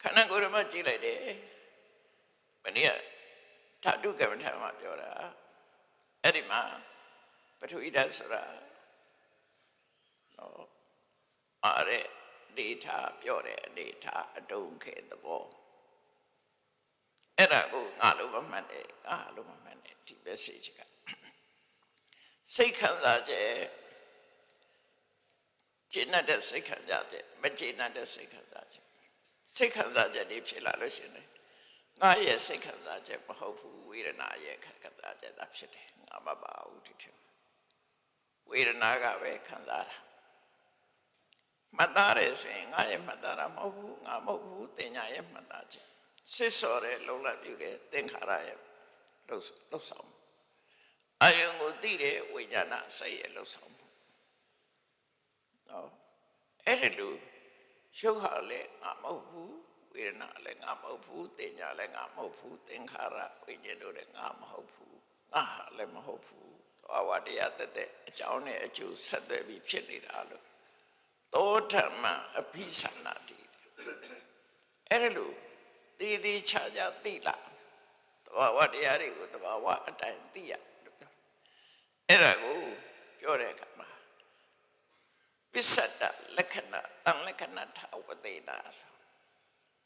ခန္ဓာကိုယ်မှာကြည့်လိုက်တယ်မနေ့ကဓာတုကမ္မထာမှာပြောတာအဲ့ဒီမှာပထဝီဓာတ်ဆိုတာနော်အားရဒေတာပြောတယ်ဒေတာအတုံးခဲသဘောအဲ့ဒါကိုငါလို့မမှန်တယ်ငါလို့မမှန်တယ်ဒီ message ကစိတ်ခံစားချက် ကျင့်တဲ့စိတ်ခံစားချက်မကျင့်တဲ့စိတ်ခံစားချက်စိတ်ခံစားချက်တွေဖြစ်လာလို့ရှိရင်ငါရဲ့စိတ်ခံစားချက်မဟုတ်ဘူးဝေဒနာရဲ့ခံစားချက်သာဖြစ်တယ်ငါမပါဘူးဒီထင်ဝေဒနာကပဲခံစားတာမှတ်သားတယ်ဆိုရင်ငါရဲ့မှတ်သားတာမဟုတ်ဘူးငါမဟုတ်ဘူးတင်ညာရဲ့မှတ်သားချက်စစ်စော်တဲ့လုံလပ်ပြုတဲ့သင်္ခါရရဲ့လှုပ်လှုပ်ဆောင်အယုံကိုသိတဲ့ဝိညာဏစိတ်ရဲ့လှုပ်ဆောင်မှုနော် အဲ့ဒီလိုရုပ်ဟာလည်းငါမဟုတ်ဘူးဝေဒနာလည်းငါမဟုတ်ဘူးတင်ညာလည်းငါမဟုတ်ဘူးသင်္ခါရဝိညာဉ်တို့လည်းငါမဟုတ်ဘူးငါဟာလည်းမဟုတ်ဘူးသွားဝတရားတက်တဲ့အကြောင်းနဲ့အကျိုးဆက်သွယ်ပြီးဖြစ်နေတာလို့သောဓမ္မအភិသနာတိအဲ့ဒီလိုတည်တည်ချာချာသိလာသဘာဝတရားတွေကိုသဘာဝအတိုင်းသိရလို့ပြောအဲ့ဒါကိုပြောတဲ့အခါမှာ ပစ္စတလက္ခဏာတန်လက္ခဏာထဝသေနာဆို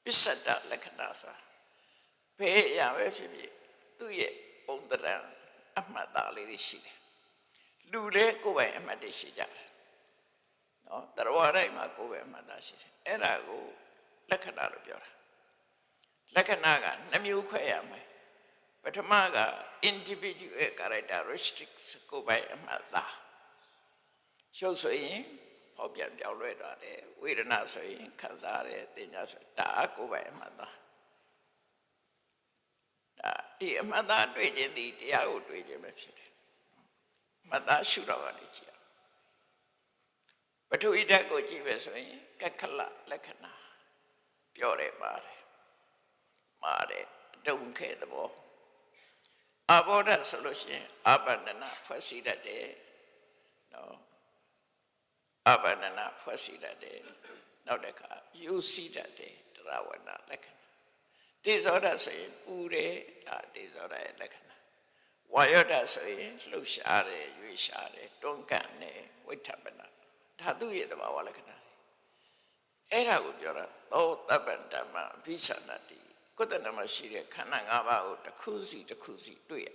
ပစ္စတလက္ခဏာဆိုဘယ်အရာပဲဖြစ်ဖြစ်သူ့ရဲ့ပုံတရံအမှတ်သားလေးတွေရှိတယ်လူလည်းကိုယ်ပိုင်အမှတ်တွေရှိကြတယ်နော်တရားတိုင်းမှာကိုယ်ပိုင်အမှတ်သားရှိတယ်အဲ့ဒါကိုလက္ခဏာလို့ပြောတာလက္ခဏာကနှမျိုးခွဲရမယ်ပထမက individual characteristics ကိုယ်ပိုင်အမှတ်သားရှုပ်ဆိုရင် ဟောပြန်ပြောင်းလဲသွားတယ်ဝေဒနာဆိုရင်ခံစားရတယ်တင်ညာဆိုဒါကိုယ်ပိုင်အမှတ်သားဒါဒီအမှတ်သားတွေ့ခြင်းဒီတရားကိုတွေ့ခြင်းပဲဖြစ်တယ်အမှတ်သားရှုတော့ကနေကြည့်အောင်ပထဝီဓာတ်ကိုကြည့်ပဲဆိုရင်ကက္ခလလက္ခဏာပြောတယ်ပါတယ်ပါတယ်တုံခဲသဘောအဘောဓဆိုလို့ရှိရင်အပန္နနာဖွဲ့စည်းတတ်တယ်နော် အပန္နနာဖွဲ့စည်းတတ်တယ်နောက်တစ်ခါယူစည်းတတ်တယ်တရားဝနာလက္ခဏာတိဇောဓဆိုရင်ပူတယ်ဒါတိဇောဓရဲ့လက္ခဏာဝါယောဓဆိုရင်လှုပ်ရှားတယ်ရွေ့ရှားတယ်တွန်းကန်တယ်ဝိထပနာဒါသူ့ရဲ့သဘာဝလက္ခဏာတွေအဲ့ဒါကိုပြောတာသောတပ္ပံဓမ္မအဘိသနာတိကိုယ်တဏ္ဍမှာရှိတဲ့ခန္ဓာ၅ပါးကိုတစ်ခုစီတစ်ခုစီတွေ့ရ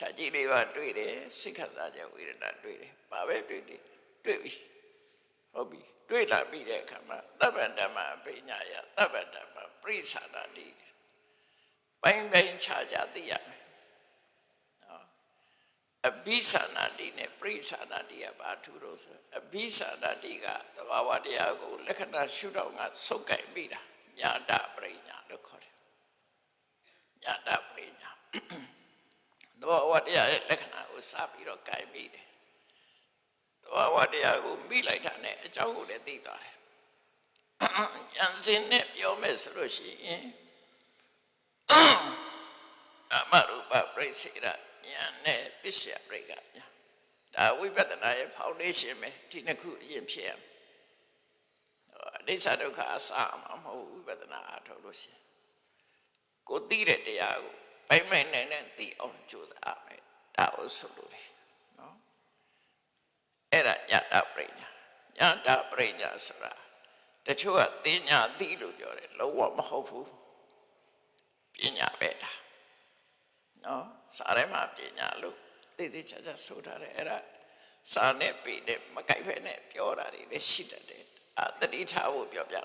ဓာတ်ကြီးလေးပါတွေ့တယ်စိတ်ခတ်သားကြဝေဒနာတွေ့တယ်ဘာပဲတွေ့တယ်တွေ့ပြီဟုတ်ပြီတွေ့လာပြီးတဲ့အခါမှာတပ္ပံဓမ္မအပိညာယတပ္ပံဓမ္မပရိသနာတိပိုင်းပိုင်းခြားခြားသိရမယ်နော်အဘိသနာတိနဲ့ပရိသနာတိကဘာထူလို့ဆိုအဘိသနာတိကသဘာဝတရားကိုလက္ခဏာရှုတော့ကစုပ်ကင်ပြီးတာညာတပရိညာလို့ခေါ်တယ်ညာတပရိညာ သဘာဝတရားရဲ့လက္ခဏာကိုစပြီးတော့ကင်ပြီးတယ်သဘာဝတရားကိုမိလိုက်တာနဲ့အကြောင်းကိုလည်းသိသွားတယ်ဉာဏ်စင်နဲ့ပြောမယ်ဆိုလို့ရှိရင်အမရူပပြိစေရဉာဏ်နဲ့ပစ္စယပြိကညာဒါဝိပဿနာရဲ့ foundation ပဲဒီနှစ်ခုအရင်ဖြစ်ရမယ်အနိစ္စဒုက္ခအစမှာမဟုတ်ဝိပဿနာအထောက်လို့ရှိရင်ကိုသိတဲ့တရားကို ပိုင်ပိုင်နိုင်နိုင်သိအောင်ကြိုးစားမယ်ဒါကိုဆိုလို့လေနော်အဲ့ဒါညတာပရိညာညတာပရိညာဆိုတာတချို့ကသိညာသိလို့ပြောတယ်လုံးဝမဟုတ်ဘူးပညာပဲဒါနော်စာထဲမှာပညာလို့သိသိချာချာဆိုထားတယ်အဲ့ဒါစာနဲ့ပေနဲ့မကြိုက်ဖဲနဲ့ပြောတာတွေလည်းရှိတတ်တယ်အာတတိထားဖို့ပြောပြတာ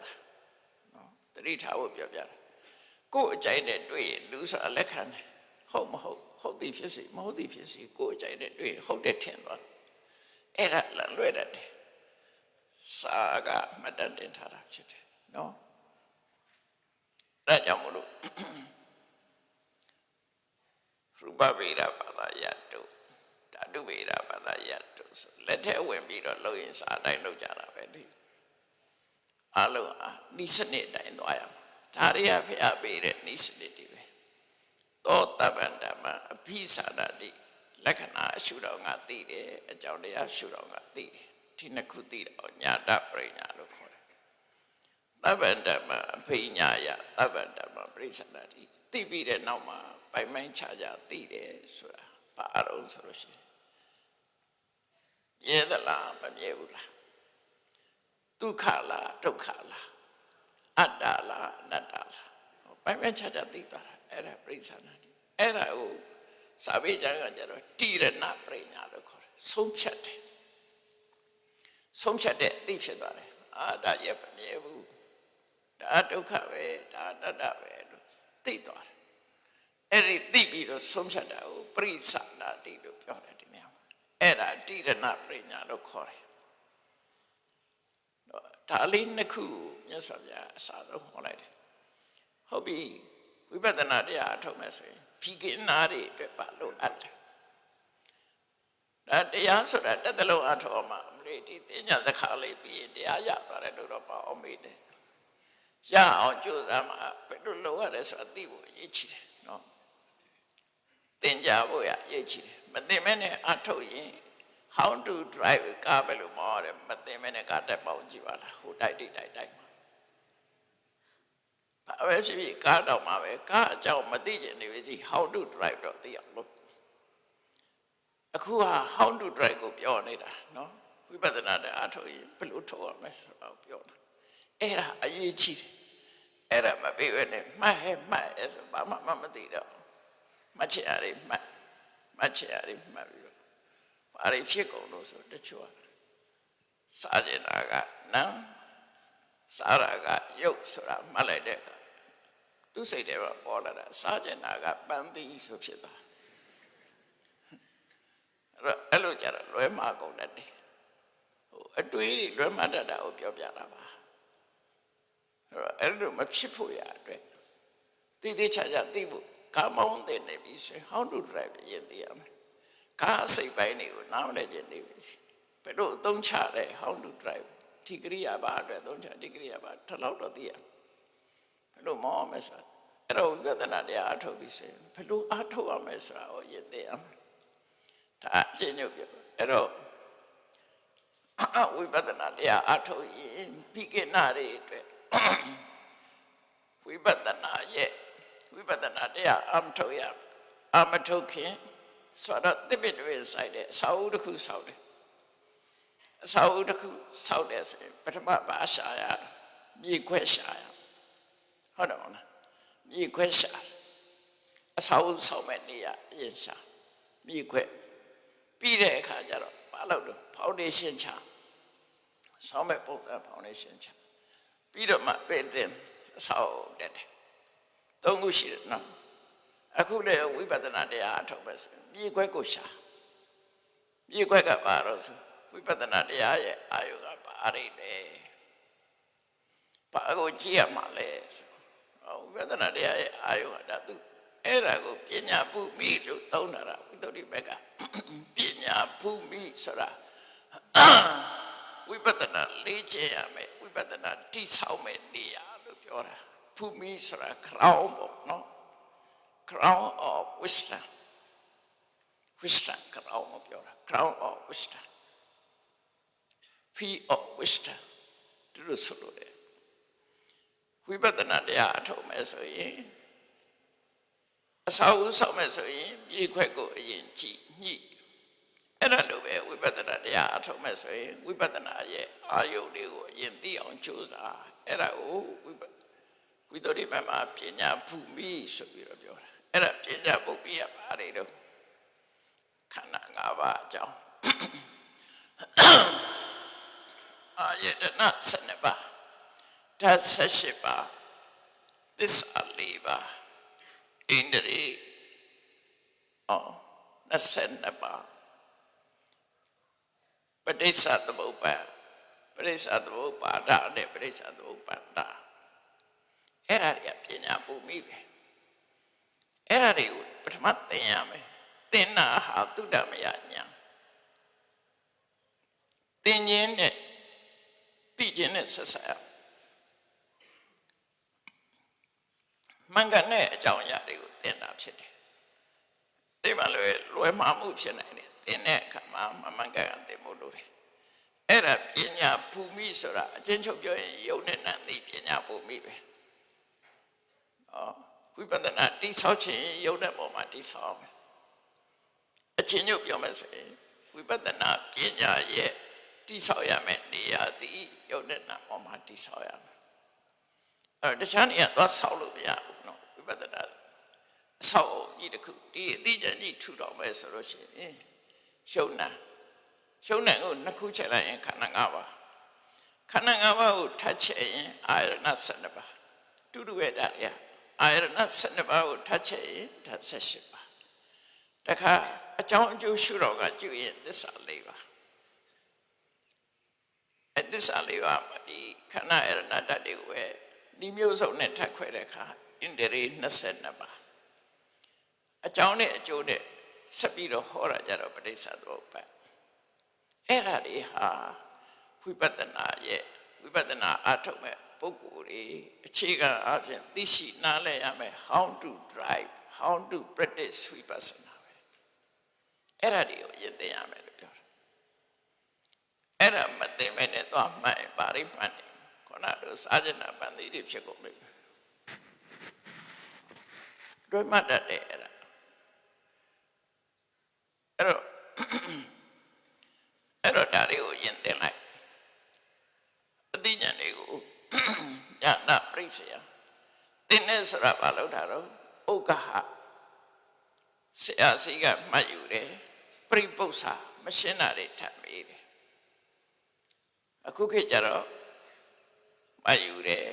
နော်တတိထားဖို့ပြောပြတာ ကိုယ်အကြိုက်နဲ့တွေ့ရင်လူဆိုတာလက်ခံတယ်ဟုတ်မဟုတ်ဟုတ်သည်ဖြစ်စီမဟုတ်သည်ဖြစ်စီကိုယ်အကြိုက်နဲ့တွေ့ရင်ဟုတ်တယ်ထင်သွားအဲ့ဒါလလွဲတတ်တယ်စာကမတတ်တင်ထားတာဖြစ်တယ်နော်ဒါကြောင့်မလို့ရူပဗေဒဘာသာယတုဓာတုဗေဒဘာသာယတုဆိုလက်ထဲဝင်ပြီးတော့လုံရင်စာတိုင်းလုံကြတာပဲဒီအလုံးအာနိစနစ်တိုင်းသွားရမှာ ဒါတွေကဖျားပေးတဲ့နိစနစ်တွေပဲသောတပ္ပန္တမအဘိသာဒတိလက္ခဏာအရှုတော်ငါသိတယ်အကြောင်းတရားရှုတော်ငါသိတယ်ဒီနှစ်ခုသိတော့ညာတပရိညာလို့ခေါ်တယ်တပ္ပန္တမအဘိညာယတပ္ပန္တမပရိစ္ဆနာတိသိပြီးတဲ့နောက်မှာပိုင်ပိုင်ခြားခြားသိတယ်ဆိုတာဘာအရုံးဆိုလို့ရှိရင်မြဲသလားမမြဲဘူးလားဒုက္ခလားဒုက္ခလား အတ္တလားအနတ္တလားပိုင်ပိုင်ခြားခြားသိသွားတာအဲ့ဒါပရိစ္ဆနာတိအဲ့ဒါကိုစာပေကျမ်းကကြတော့တိရဏပရိညာလို့ခေါ်တယ်ဆုံးဖြတ်တယ်ဆုံးဖြတ်တဲ့အသိဖြစ်သွားတယ်အာဒါရဲ့မမြဲဘူးဒါဒုက္ခပဲဒါအတ္တပဲလို့သိသွားတယ်အဲ့ဒီသိပြီးတော့ဆုံးဖြတ်တာကိုပရိသနာတိလို့ပြောတယ်ဒီနေရာမှာအဲ့ဒါတိရဏပရိညာလို့ခေါ်တယ် ဒါလေးနှစ်ခုမြတ်စွာဘုရားအစားဆုံးဟောလိုက်တယ်ဟုတ်ပြီဝိပဿနာတရားအထုတ်မယ်ဆိုရင်ဖြီကင်းနာတွေအတွက်ပါလို့အပ်တယ်ဒါအဲတရားဆိုတာတက်တလုံးအထောမှာအမလေးဒီသိညာသခါလေးပြီးရင်တရားရသွားတယ်လို့တော့ပါအောင်မေးတယ်ရအောင်ကြိုးစားမှာဘယ်လိုလုပ်ရတယ်ဆိုတာသိဖို့အရေးကြီးတယ်နော်သင်ကြားဖို့ရအရေးကြီးတယ်မသိမဲနဲ့အထုတ်ရင် how to drive ကားပဲလို့မောရတယ်မသိမဲနဲ့ကားတက်ပေါင်းကြည့်ပါလားဟိုတိုက်တိတိုက်တိုက်မှာဘာပဲဖြစ်ဖြစ်ကားတော့မှာပဲကားအကြောင်းမသိချင်နေပြီစီ how to drive တော့သိအောင်လို့အခုဟာ how to drive ကိုပြောနေတာနော်ဝိပဿနာတဲ့အထုတ်ရင်ဘယ်လိုထုတ်ရမလဲဆိုတော့ပြောတာအဲ့ဒါအရေးကြီးတယ်အဲ့ဒါမပြေဘဲနဲ့မှတ်ဟဲ့မှတ်အဲ့ဆိုဘာမှမသိတော့မှတ်ချင်ရတယ်မှတ်မှတ်ချင်ရတယ်မှတ်ပြီးတော့ ဘာတွေဖြစ်ကုန်လို့ဆိုတချို့ကစားကျင်တာကနံစားရကရုပ်ဆိုတာမှတ်လိုက်တဲ့အခါသူစိတ်ထဲမှာပေါ်လာတာစားကျင်တာကပန်းသီးဆိုဖြစ်သွားအဲ့တော့အဲ့လိုကြတော့လွဲမှာကုန်တတ်တယ်ဟိုအတွေးတွေလွဲမှာတတ်တာကိုပြောပြတာပါအဲ့တော့အဲ့လိုမဖြစ်ဖို့ရအတွက်တည်တည်ချာချာသိဖို့ကားမောင်းတဲ့နေပြီဆိုရင် how to drive ရင်သိရမယ် ကားစိတ်ပိုင်းတွေကိုနားမလည်ခြင်းနေပြီဘယ်လိုအသုံးချလဲ how to drive ဒီကရိယာပါအတွက်အသုံးချဒီကရိယာပါထလောက်တော့သိရဘယ်လိုမောင်းမလဲဆိုအဲ့တော့ဝိပဿနာတရားအထုတ်ပြီးဆိုရင်ဘယ်လိုအထုတ်ရမလဲဆိုတာကိုရင်သိရမယ်ဒါအကျဉ်းချုပ်ပြောအဲ့တော့ဝိပဿနာတရားအထုတ်ရင်ပြီးကနာတွေအတွက်ဝိပဿနာရဲ့ဝိပဿနာတရားအမထုတ်ရအမထုတ်ခင် ဆိုတော့တိပိတွေဆိုင်တဲ့အစာအုပ်တစ်ခုဆောက်တယ်အစာအုပ်တစ်ခုဆောက်တယ်ဆိုရင်ပထမဘာရှာရမြေခွဲရှာရဟုတ်တယ်မလားမြေခွဲရှာအစာအုပ်ဆောက်မဲ့နေရအရင်ရှာမြေခွဲပြီးတဲ့အခါကျတော့ဘာလုပ်တော့ဖောင်ဒေးရှင်းချဆောင်းမဲ့ပုံစံဖောင်ဒေးရှင်းချပြီးတော့မှပေတင်အဆောက်တက်တယ်သုံးခုရှိတယ်နော် အခုလည်းဝိပဿနာတရားအထုတ်ပဲဆိုမြေခွဲကိုရှာမြေခွဲကဘာလို့ဆိုဝိပဿနာတရားရဲ့အာယုကဘာရိလဲဘာကိုကြည့်ရမှာလဲဆိုဝိပဿနာတရားရဲ့အာယုကဒါသူအဲ့ဒါကိုပညာပုမိလို့သုံးတာဝိသုဒ္ဓိဘက်ကပညာပုမိဆိုတာဝိပဿနာလေ့ကျင့်ရမယ်ဝိပဿနာတိဆောက်မယ်နေရာလို့ပြောတာပုမိဆိုတာ crown ပေါ့နော် crown of wisdom wisdom crown မပြောတာ crown of wisdom fee of wisdom သူတို့ဆိုလို့တယ်ဝိပဿနာတရားအထုတ်မယ်ဆိုရင်အစာအုပ်ဆောက်မယ်ဆိုရင်မြေခွက်ကိုအရင်ကြည့်ညှိအဲ့ဒါလိုပဲဝိပဿနာတရားအထုတ်မယ်ဆိုရင်ဝိပဿနာရဲ့အာယုန်တွေကိုအရင်သိအောင်ကြိုးစားအဲ့ဒါကိုဝိပဝိသုဒ္ဓိမမှာပညာဖူမိဆိုပြီးတော့ပြောတာ အဲ့ဒါပညာပုပ္ပိယပါတွေတော့ခန္ဓာ၅ပါးအကြောင်းအာယတနာ7ပါးဓာတ်78ပါးသစ္စာ4ပါးဣန္ဒြေအော်22ပါးပဋိစ္စသမုပ္ပါပဋိစ္စသမုပ္ပါဒနဲ့ပဋိစ္စသမုပ္ပါဒအဲ့ဒါတွေကပညာပူမိပဲ အဲ့ဒါတွေကိုပထမသင်ရမယ်သင်နာဟာသုဒ္ဓမယညာသင်ခြင်းနဲ့သိခြင်းနဲ့ဆက်ဆက်ရမင်္ဂနဲ့အကြောင်းအရာတွေကိုသင်တာဖြစ်တယ်ဒီမှာလွယ်လွယ်မှားမှုဖြစ်နိုင်တယ်သင်တဲ့အခါမှာမမင်္ဂကသင်ဖို့လိုတယ်အဲ့ဒါပညာภูမိဆိုတာအချင်းချုပ်ပြောရင်ယုံနဲ့နံသိပညာภูမိပဲဩ ဝိပဿနာတိဆောက်ခြင်းယုံတဲ့ပုံမှာတိဆောက်အောင်အချင်းချုပ်ပြောမယ်ဆိုရင်ဝိပဿနာပညာရဲ့တိဆောက်ရမယ်နေရာသည်ယုံတဲ့နံပုံမှာတိဆောက်ရမယ်အဲ့တခြားနေရာသွားဆောက်လို့မရဘူးနော်ဝိပဿနာအဆောက်အဦကြီးတစ်ခုဒီအသိဉာဏ်ကြီးထူတော်မယ်ဆိုလို့ရှိရင်ရှုံနာရှုံနာကိုနှစ်ခုချက်လိုက်ရင်ခန္ဓာ၅ပါးခန္ဓာ၅ပါးကိုထပ်ချက်ရင်အာရဏ12ပါးတူတူရဲ့ဒါရ အာရဏ12ပါးကိုထပ်ချက်ရင်ဓာတ်18ပါးတခါအကြောင်းအကျိုးရှုတော်ကကျူရင်သစ္စာ၄ပါးအသစ္စာ၄ပါးဒီခန္ဓာအာရဏဓာတ်တွေကိုပဲဒီမျိုးစုံနဲ့ထပ်ခွဲတဲ့အခါဣန္ဒြေ22ပါးအကြောင်းနဲ့အကျိုးနဲ့ဆက်ပြီးတော့ဟောတာကြတော့ပဋိစ္စသမုပ္ပါအဲ့ဒါတွေဟာဝိပဿနာရဲ့ဝိပဿနာအထုတ်မဲ့ ပုဂ္ဂိုလ်တွေအခြေခံအဖြစ်သိရှိနားလည်ရမယ် how to drive how to practice vipassana ပဲအဲ့ဒါတွေကိုရည်သိရမယ်လို့ပြောတာအဲ့ဒါမသိမဲ့နဲ့သွားမှန်ပါရိမှန်တယ်ခေါနာတို့စာကျင်နာပန်တိတွေဖြစ်ကုန်ပြီတွေ့မှတ်တတ်တယ်အဲ့ဒါအဲ့တော့အဲ့တော့ဒါတွေကိုယဉ်သင်လိုက်အသိဉာဏ်တွေကို ညာနာပြိစေယသင်နေဆိုတာဘာလို့တာတော့ဥက္ကဟဆရာစီကမှတ်ယူတယ်ပြိပု္ပ္ပာမရှင်းတာတွေထပ်မေးတယ်အခုခေတ်ကျတော့မှတ်ယူတယ်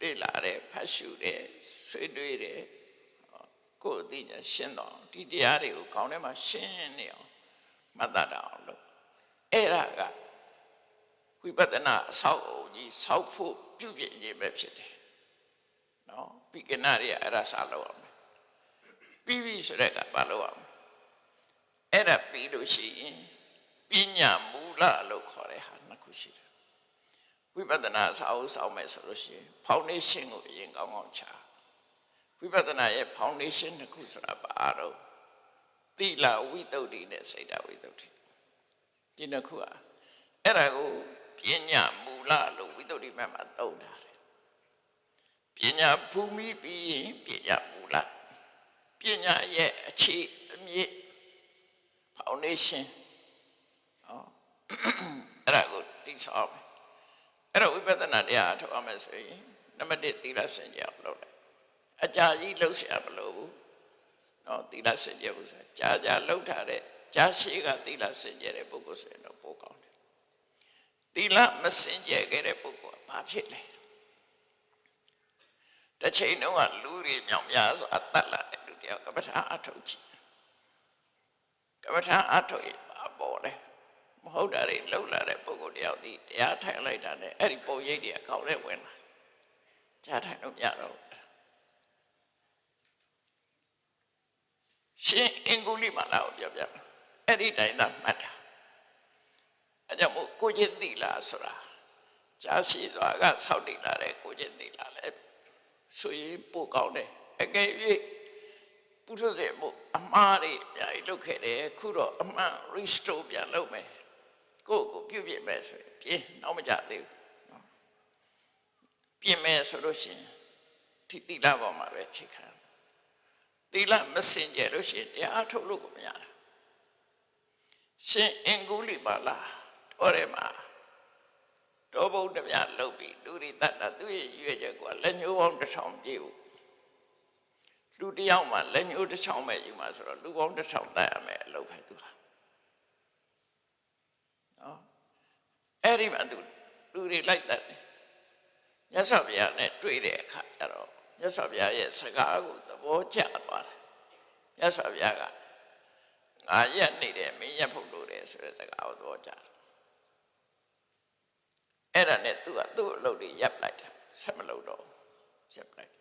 သိလာတယ်ဖတ်ရှုတယ်ဆွေးနွေးတယ်ကိုယ်အသိဉာဏ်ရှင်းတော့ဒီတရားတွေကိုခေါင်းထဲမှာရှင်းနေအောင်မှတ်တတ်အောင်လို့အဲ့ဒါက ဝိပဿနာအဆောက်အုံကြီးဆောက်ဖို့ပြုပြင်ခြင်းပဲဖြစ်တယ်နော်ပိကနာတွေအဲ့ဒါစလုပ်အောင်ပြီးပြီဆိုတဲ့ကဘာလုပ်အောင်အဲ့ဒါပြီးလို့ရှိရင်ပညာမူလလို့ခေါ်တဲ့ဟာနှစ်ခုရှိတယ်ဝိပဿနာစာအုပ်ဆောင်မယ်ဆိုလို့ရှိရင် foundation ကိုအရင်ကောင်းကောင်းချဝိပဿနာရဲ့ foundation တစ်ခုဆိုတာဘာတော့သီလဝိတုဒ္ဓိနဲ့စိတ်ဓာဝိတုဒ္ဓိဒီနှစ်ခုอ่ะအဲ့ဒါကို ပညာမူလလို့ဝိတုဒ္ဓိမဲ့မှာသုံးထားတယ်ပညာဘူမိပြီးရင်ပညာမူလပညာရဲ့အခြေအမြစ် foundation ဟောအဲ့ဒါကိုတိဆောက်မယ်အဲ့တော့ဝိပဿနာတရားထုတ်အောင်မယ်ဆိုရင်နံပါတ်1သီလစင်ကြအောင်လုပ်လိုက်အကြာကြီးလှုပ်ရှားမလို့ဘူးနော်သီလစင်ကြဘူးဆိုကြာကြာလှုပ်ထားတဲ့ကြာရှိကသီလစင်ကြတဲ့ပုဂ္ဂိုလ်ဆိုရင်တော့ပိုကောင်းတယ် သီလမစင်ကြခဲ့တဲ့ပုဂ္ဂိုလ်ကဘာဖြစ်လဲတစ်ချိန်တုန်းကလူတွေမြောင်များဆိုအသက်လာတဲ့လူတယောက်ကပ္ပထာအထုတ်ကြည့်ကပ္ပထာအထုတ်ရင်ဘာပေါ်လဲမဟုတ်တာတွေလှုပ်လာတဲ့ပုဂ္ဂိုလ်တယောက်ဒီတရားထိုင်လိုက်တာနဲ့အဲ့ဒီပုံရိပ်တွေအကောက်နဲ့ဝင်လာကြားထိုင်လို့မရတော့ရှင်အင်္ဂုလိမလာကိုပြောပြအဲ့ဒီတိုင်းသာမှတ်တာ အဲကြောင့်မို့ကိုချင်းတိလာဆိုတာကြာရှိစွာကဆောက်တည်လာတဲ့ကိုချင်းတိလာလဲဆိုရင်ပို့ကောင်းတယ်အကယ်၍ပုထုဇဉ်မို့အမှားတွေအများကြီးလုပ်ခဲ့တယ်ခုတော့အမှန် restore ပြန်လုပ်မယ်ကိုယ့်ကိုပြုပြင်မယ်ဆိုရင်ပြင်နောက်မကြသေးဘူးနော်ပြင်မယ်ဆိုလို့ရှိရင်ဒီတိလပေါ်မှာပဲချိန်ခံသီလမစင်ကြလို့ရှိရင်တရားထုတ်လို့ကိုမရတာရှင်အင်္ဂုလိပါလာ တော်တယ်မှာတောဘုဒ္ဓမြလုတ်ပြီးလူရိတ္တသူရဲ့ရွေချက်ကိုလက်ညှိုးပေါင်းတစ်ထောင်ပြည့်ဖို့လူတယောက်မှလက်ညှိုးတစ်ချောင်းပဲယူမှာဆိုတော့လူပေါင်းတစ်ထောင်တတ်ရမယ်အလုပ်ပဲသူဟာနော်အဲ့ဒီမှာသူလူတွေလိုက်တတ်တယ်မြတ်စွာဘုရားနဲ့တွေ့တဲ့အခါကျတော့မြတ်စွာဘုရားရဲ့စကားကိုသဘောကျသွားတယ်မြတ်စွာဘုရားကငါရက်နေတယ်မင်းရက်ဖို့လို့တယ်ဆိုတဲ့စကားကိုသဘောကျတယ် အဲ့ဒါနဲ့သူကသူ့အလုပ်တွေရပ်လိုက်တယ်ဆက်မလုပ်တော့ရပ်လိုက်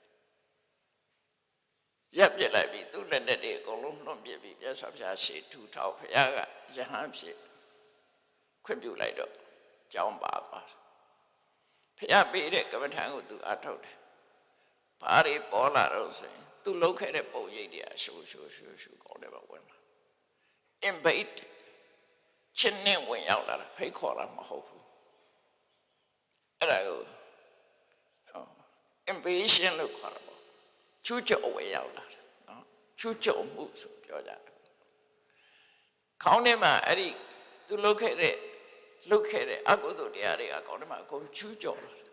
ရပ်ပြစ်လိုက်ပြီးသူ့လက်နဲ့တွေအကုန်လုံးနှုတ်ပြစ်ပြီးမြတ်စွာဘုရားရှေ့ထူထောက်ဘုရားကယဟန်ဖြစ်ခွင့်ပြုလိုက်တော့ကြောင်းပါသွားတယ်ဘုရားပေးတဲ့ကမ္မထံကိုသူအထုတ်တယ်ဘာတွေပေါ်လာတော့ဆိုရင်သူလှုပ်ခဲ့တဲ့ပုံရိပ်တွေအရှူရှူရှူရှူကောင်းတယ်ပါဝင်လာ invade ချင်းနဲ့ဝင်ရောက်လာတာဖိတ်ခေါ်တာမဟုတ်ဘူး အဲ့ဒါကို invasion လို့ခေါ်တာပေါ့ချူးကျော်ဝင်ရောက်လာတယ်နော်ချူးကျော်မှုဆိုပြောကြတယ်ခေါင်းထဲမှာအဲ့ဒီသူလှုပ်ခဲ့တဲ့လှုပ်ခဲ့တဲ့အကုသိုလ်တရားတွေကခေါင်းထဲမှာအကုန်ချူးကျော်လာတယ်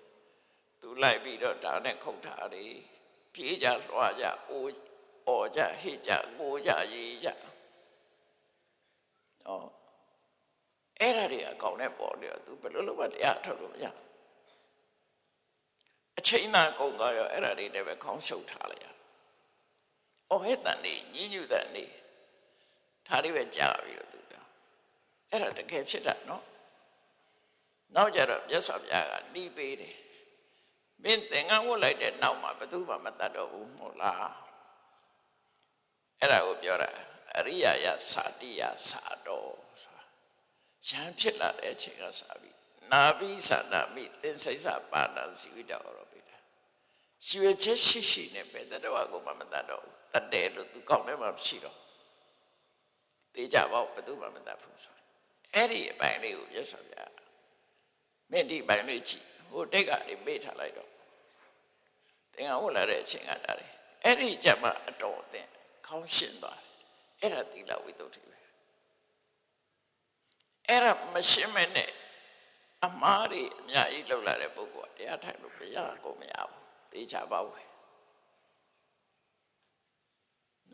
သူလိုက်ပြီးတော့ဒါနဲ့ခုတ်ထားတယ်ပြေးကြလွှားကြအိုးအော်ကြဟိကြငိုကြရေးကြဩအဲ့ဒါတွေအကောင်နဲ့ပေါ်နေတော့ तू ဘယ်လိုလုပ်မှတရားထုတ်လို့မရ အချိန်သာကုန်သွားရောအဲ့ဒါတွေလည်းပဲခေါင်းရှုပ်ထားလိုက်ရ။အော်ဟဲ့တန်နေညညူတန်နေဒါတွေပဲကြာပြီလို့ तू ပြောအဲ့ဒါတကယ်ဖြစ်တာနော်နောက်ကြတော့မြတ်စွာဘုရားကနှီးပေးတယ်မင်းသင်္ကန်းဝတ်လိုက်တဲ့နောက်မှာဘယ်သူမှမတတ်တော့ဘူးမဟုတ်လားအဲ့ဒါကိုပြောတာအရိယာယသာတိယသာတော်ဆိုတာရံဖြစ်လာတဲ့အချိန်ကစပြီနာဘိသနာမိသင်္စိစပါဏစီဝိတ ရောပိတာရှိရချက်ရှိရှိနဲ့ပဲတတော်ကိုမမတတ်တော့ဘူးတတ်တယ်လို့သူကောင်းတယ်မှမရှိတော့တေးကြပါဘယ်သူမှမတတ်ဘူးဆိုအဲ့ဒီအပိုင်းလေးကိုရသော်ပြမင်းဒီပိုင်းလေးကြည့်ဟိုတိတ်ကနေမေ့ထားလိုက်တော့တင်အောင်လာတဲ့အချိန်ကတားတယ်အဲ့ဒီကြမှာအတော်အသင်ခေါင်းရှင်းသွားတယ်အဲ့ဒါသီလဝိတ္တုတွေပဲအဲ့ဒါမရှင်းမဲ့နဲ့အမားတွေအများကြီးလောက်လာတဲ့ပုဂ္ဂိုလ်ကတရားထိုင်လို့မရကုန်မရဘူး သိချပါဘူး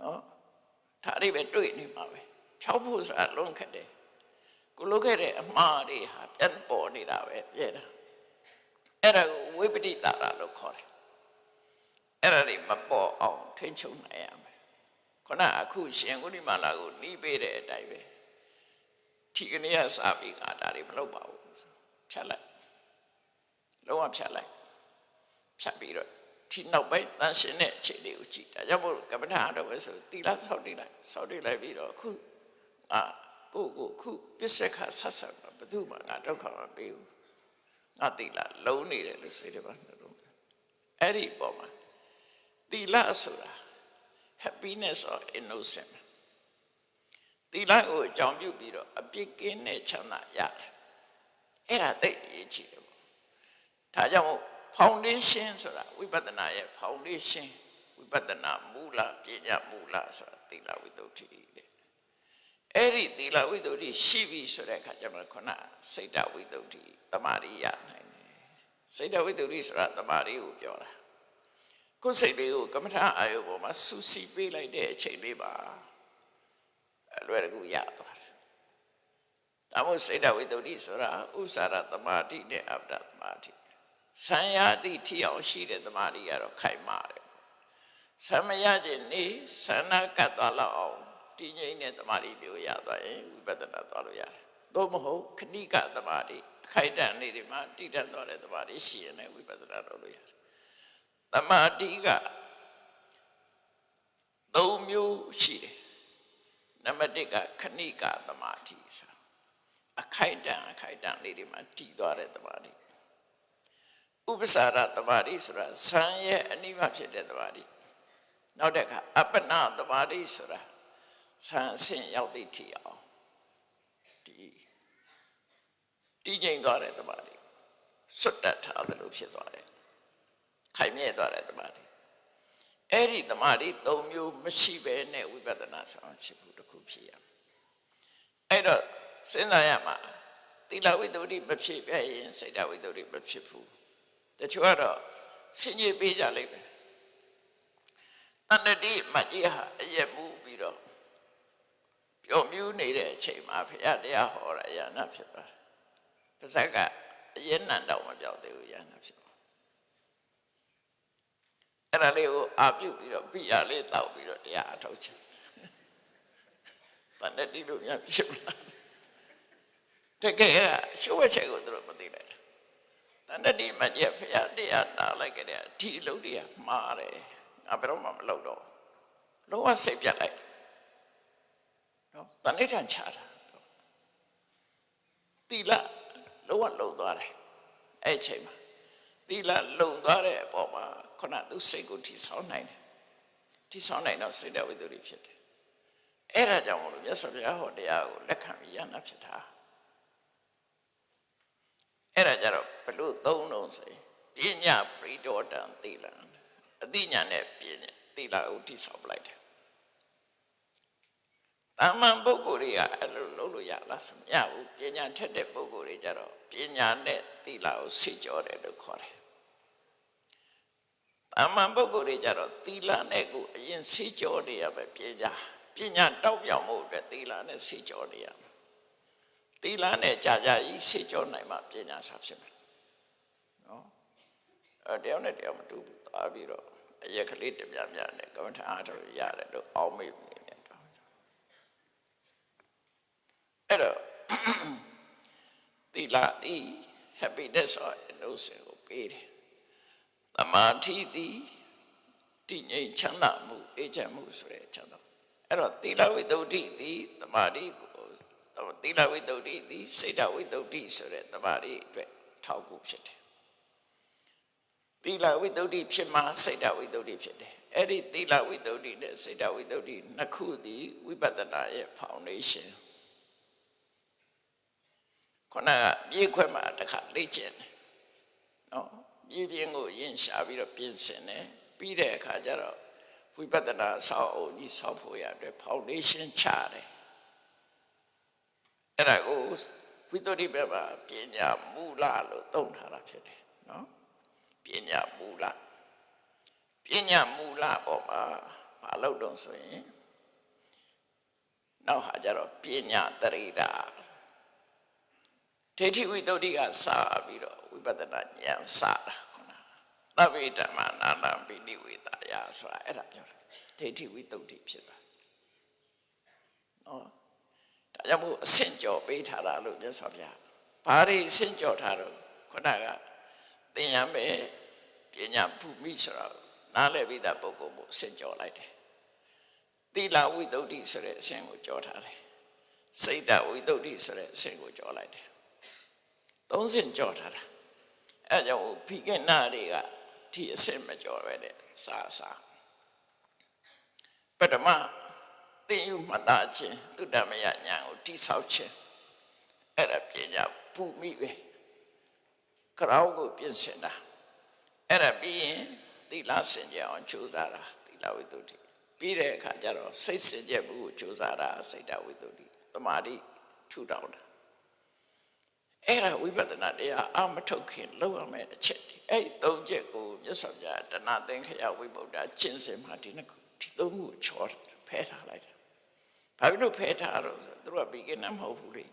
နော်ဒါတွေပဲတွေ့နေမှာပဲဖြောက်ဖို့ဆိုတာလုံးခက်တယ်ကိုလုခဲ့တဲ့အမှားတွေဟာပြန်ပေါ်နေတာပဲပြဲတာအဲ့ဒါကိုဝိပတိတာရလို့ခေါ်တယ်အဲ့ဒါတွေမပေါ်အောင်ထိန်းချုပ်နိုင်ရမယ်ခုနအခုရှင်ကုဏိမာလာကိုနှီးပေးတဲ့အတိုင်းပဲဒီကနေ့ကစာပြီးကဒါတွေမလုပ်ပါဘူးဖြတ်လိုက်လုံးဝဖြတ်လိုက် ဖြတ်ပြီးတော့ဒီနောက်ပိုင်းတန်ရှင်းတဲ့အခြေလေးကိုကြည့်ဒါကြောင့်မို့ကမ္မထာတော့ပဲဆိုတီလာဆောက်တိလိုက်ဆောက်တိလိုက်ပြီးတော့အခုအာကိုကိုခုပစ္စကဆက်ဆက်ဘယ်သူမှငါဒုက္ခမပေးဘူးငါတီလာလုံးနေတယ်လို့စိတ်ထဲမှာနှလုံးအဲ့ဒီပေါ်မှာတီလာဆိုတာ happiness or innocence တီလာကိုအကြောင်းပြုပြီးတော့အပြစ်ကင်းတဲ့ချမ်းသာရတယ်အဲ့ဒါသိအရေးကြီးတယ်ပေါ့ဒါကြောင့်မို့ foundation ဆိုတာဝိပဿနာရဲ့ foundation ဝိပဿနာမူလပညာမူလဆိုတာသီလဝိတ္တုတိတဲ့အဲ့ဒီသီလဝိတ္တုတိရှိပြီဆိုတဲ့အခါကျမှခုနစိတ်တဝိတ္တုတိတမာရိယနိုင်တယ်စိတ်တဝိတ္တုတိဆိုတာတမာရိကိုပြောတာကိုယ်စိတ်လေးကိုကမ္မထာအာယုပေါ်မှာစူးစီးပေးလိုက်တဲ့အချိန်လေးပါအလွယ်တကူရသွားတယ်ဒါမို့စိတ်တဝိတ္တုတိဆိုတာဥစ္စာရတမာတိနဲ့အပ္ပဒတမာတိ ဆံရသည့်ထီအောင်ရှိတဲ့တမာတိကတော့ခိုင်မာတယ်ဆံမရခြင်းနေဆန္ဒကတ်သွားလောက်အောင်တည်ငြိမ်တဲ့တမာတိမျိုးရသွားရင်ဝိပဿနာသွားလို့ရတယ်သို့မဟုတ်ခဏိကတမာတိအခိုက်တန့်နေဒီမှာတည်တတ်သွားတဲ့တမာတိရှိရင်လည်းဝိပဿနာလုပ်လို့ရတယ်တမာတိကသုံးမျိုးရှိတယ်နံပါတ်1ကခဏိကတမာတိဆိုအခိုက်တန့်အခိုက်တန့်လေးတွေမှာတည်သွားတဲ့တမာတိ ဥပ္ပစာရတမာတိဆိုတာဇံရဲ့အနိမဖြစ်တဲ့တမာတိနောက်တစ်ခါအပ္ပနာတမာတိဆိုတာဇံအဆင့်ရောက်သည့်ထီအောင်ဒီတည်ငြိမ်သွားတဲ့တမာတိစွတ်တက်ထားတယ်လို့ဖြစ်သွားတယ်ခိုင်မြဲသွားတဲ့တမာတိအဲ့ဒီတမာတိ၃မျိုးမရှိဘဲနဲ့ဝိပဿနာဆောင်ဖြစ်ဖို့တခုဖြစ်ရမယ်အဲ့တော့စဉ်းစားရမှာသီလဝိတ္တုမဖြစ်ပြရင်စိတ်တဝိတ္တုမဖြစ်ဘူး တချို့ကတော့ဆင်ញေပေးကြလိမ့်မယ်တဏ္ဍတိမကြီးဟာအယက်မှုပြီးတော့ပျော်မြူးနေတဲ့အချိန်မှာဘုရားတရားဟောရရနာဖြစ်သွားတယ်ပါဇက်ကအယက်နံတော့မပြောက်သေးဘူးရနာဖြစ်သွားအဲ့ဒါလေးကိုအာပြုတ်ပြီးတော့ပြရလေးတောက်ပြီးတော့တရားအထောက်ချင်တဏ္ဍတိလို့များဖြစ်လာတကယ်ကရှုပ်ဝဲချက်ကိုသူတို့မသိလိုက် တာတဏ္ဍတိမကျက်ဖရာတရားနာလိုက်ကြတဲ့ဒီအလုပ်တွေကမှားတယ်ငါဘယ်တော့မှမလုပ်တော့လုံးဝစိတ်ပြတ်လိုက်နော်တဏှိထံချတာတိလလုံးဝလုံသွားတယ်အဲ့အချိန်မှာတိလလုံသွားတဲ့အပေါ်မှာခုနသူစိတ်ကိုထိဆောင်းနိုင်တယ်ထိဆောင်းနိုင်တော့စိတ်တော်ဝိတ္တုဖြစ်တယ်အဲ့ဒါကြောင့်မလို့မြတ်စွာဘုရားဟောတရားကိုလက်ခံပြီးရနာဖြစ်တာ အဲ့ဒါကြတော့ဘလို့သုံးလုံးဆိုပညာပရိဒေါတံသီလံအသိဉာဏ်နဲ့ပညာသီလကိုတိဆောက်လိုက်တယ်တာမန်ပုဂ္ဂိုလ်တွေကအဲ့လိုလုပ်လို့ရလားဆိုမရဘူးပညာထက်တဲ့ပုဂ္ဂိုလ်တွေကြတော့ပညာနဲ့သီလကိုစိတ်ကြောတယ်လို့ခေါ်တယ်တာမန်ပုဂ္ဂိုလ်တွေကြတော့သီလနဲ့ကိုအရင်စိတ်ကြောနေရပဲပညာပညာတောက်ပြောင်မှုအတွက်သီလနဲ့စိတ်ကြောနေရမယ် သီလနဲ့ကြာကြာကြီးစိတ်ကြောနိုင်မှပညာစာဖြစ်မယ်နော်အဲတယောက်နဲ့တယောက်မတူဘူးသွားပြီးတော့အရက်ကလေးတပြပြနဲ့ကမ္မထာအားထုတ်ရတယ်လို့အောက်မေ့နေတယ်တော့အဲ့တော့သီလဤ happiness or innocence ကိုပေးတယ်တမာတိသည်တည်ငြိမ်ချမ်းသာမှုအေးချမ်းမှုဆိုတဲ့ချမ်းသာအဲ့တော့သီလဝိတ္တုသည်တမာတိကို သီလဝိတ္တုဒီစိတ်တဝိတ္တုဆိုတဲ့တမာရီအတွက်ထောက်ဖို့ဖြစ်တယ်သီလဝိတ္တုဖြစ်မှစိတ်တဝိတ္တုဖြစ်တယ်အဲ့ဒီသီလဝိတ္တုနဲ့စိတ်တဝိတ္တုနှစ်ခုသည်ဝိပဿနာရဲ့ foundation ခဏမြေခွဲမှာတစ်ခါလေ့ကျင့်တယ်နော်မြေပြင်းကိုယဉ်ရှာပြီးတော့ပြင်ဆင်တယ်ပြီးတဲ့အခါကျတော့ဝိပဿနာဆောက်အုံကြီးဆောက်ဖို့ရတဲ့ foundation ချတယ် အဲ့ဒါကိုဝိတ္တုဘက်မှာပညာမူလလို့သုံးထားတာဖြစ်တယ်နော်ပညာမူလပညာမူလပေါ်မှာမလုပ်တော့ဆိုရင်နောက်ဟာကျတော့ပညာတရိတာဒိဋ္ဌိဝိတ္တုကစပြီးတော့ဝိပဿနာဉာဏ်စတာခုနသဗ္ဗေဓမ္မနာနာပိဋိဝေတာယဆိုတာအဲ့ဒါပြောတယ်ဒိဋ္ဌိဝိတ္တုဖြစ်တာနော် ဒါကြောင့်မို့အဆင့်ကျော်ပေးထားတာလို့မြတ်စွာဘုရားဘာတွေအဆင့်ကျော်ထားတော့ခုနကသင်ရမယ်ပညာဘုမိဆိုတော့နားလည်ပြီးသားပုဂ္ဂိုလ်ကိုအဆင့်ကျော်လိုက်တယ်သီလဝိတ္တုဆိုတဲ့အဆင့်ကိုကျော်ထားတယ်စိတ်တဝိတ္တုဆိုတဲ့အဆင့်ကိုကျော်လိုက်တယ်သုံးဆင့်ကြော်ထားတာအဲကြောင့်ဖိကနာတွေကဒီအဆင့်မကြော်ပဲတဲ့စာစာပထမ သိယူမှတ်သားခြင်းသုတ္တမယညာကိုတိဆောက်ခြင်းအဲ့ဒါပညာပူမိပဲကြောက်ကိုပြင်ဆင်တာအဲ့ဒါပြီးရင်သီလစင်ကြအောင်ကြိုးစားတာသီလဝိတ္တုပြီးတဲ့အခါကျတော့စိတ်စင်ကြမှုကိုကြိုးစားတာစိတ်တဝိတ္တုသမာဓိထူထောင်တာအဲ့ဒါဝိပဿနာတရားအမထုတ်ခင်လောက်ရမယ်အချက်ဒီအဲ့သုံးချက်ကိုမြတ်စွာဘုရားတဏသင်္ခယဝိဗုဒ္ဓကျင့်စဉ်မှာဒီနှစ်ခုဒီသုံးခုချောဖဲထားလိုက်တယ် ဘာဖြစ်လို့ဖဲထားတော့ဆိုသူတို့ကဘီကနာမဟုတ်ဘူးလေ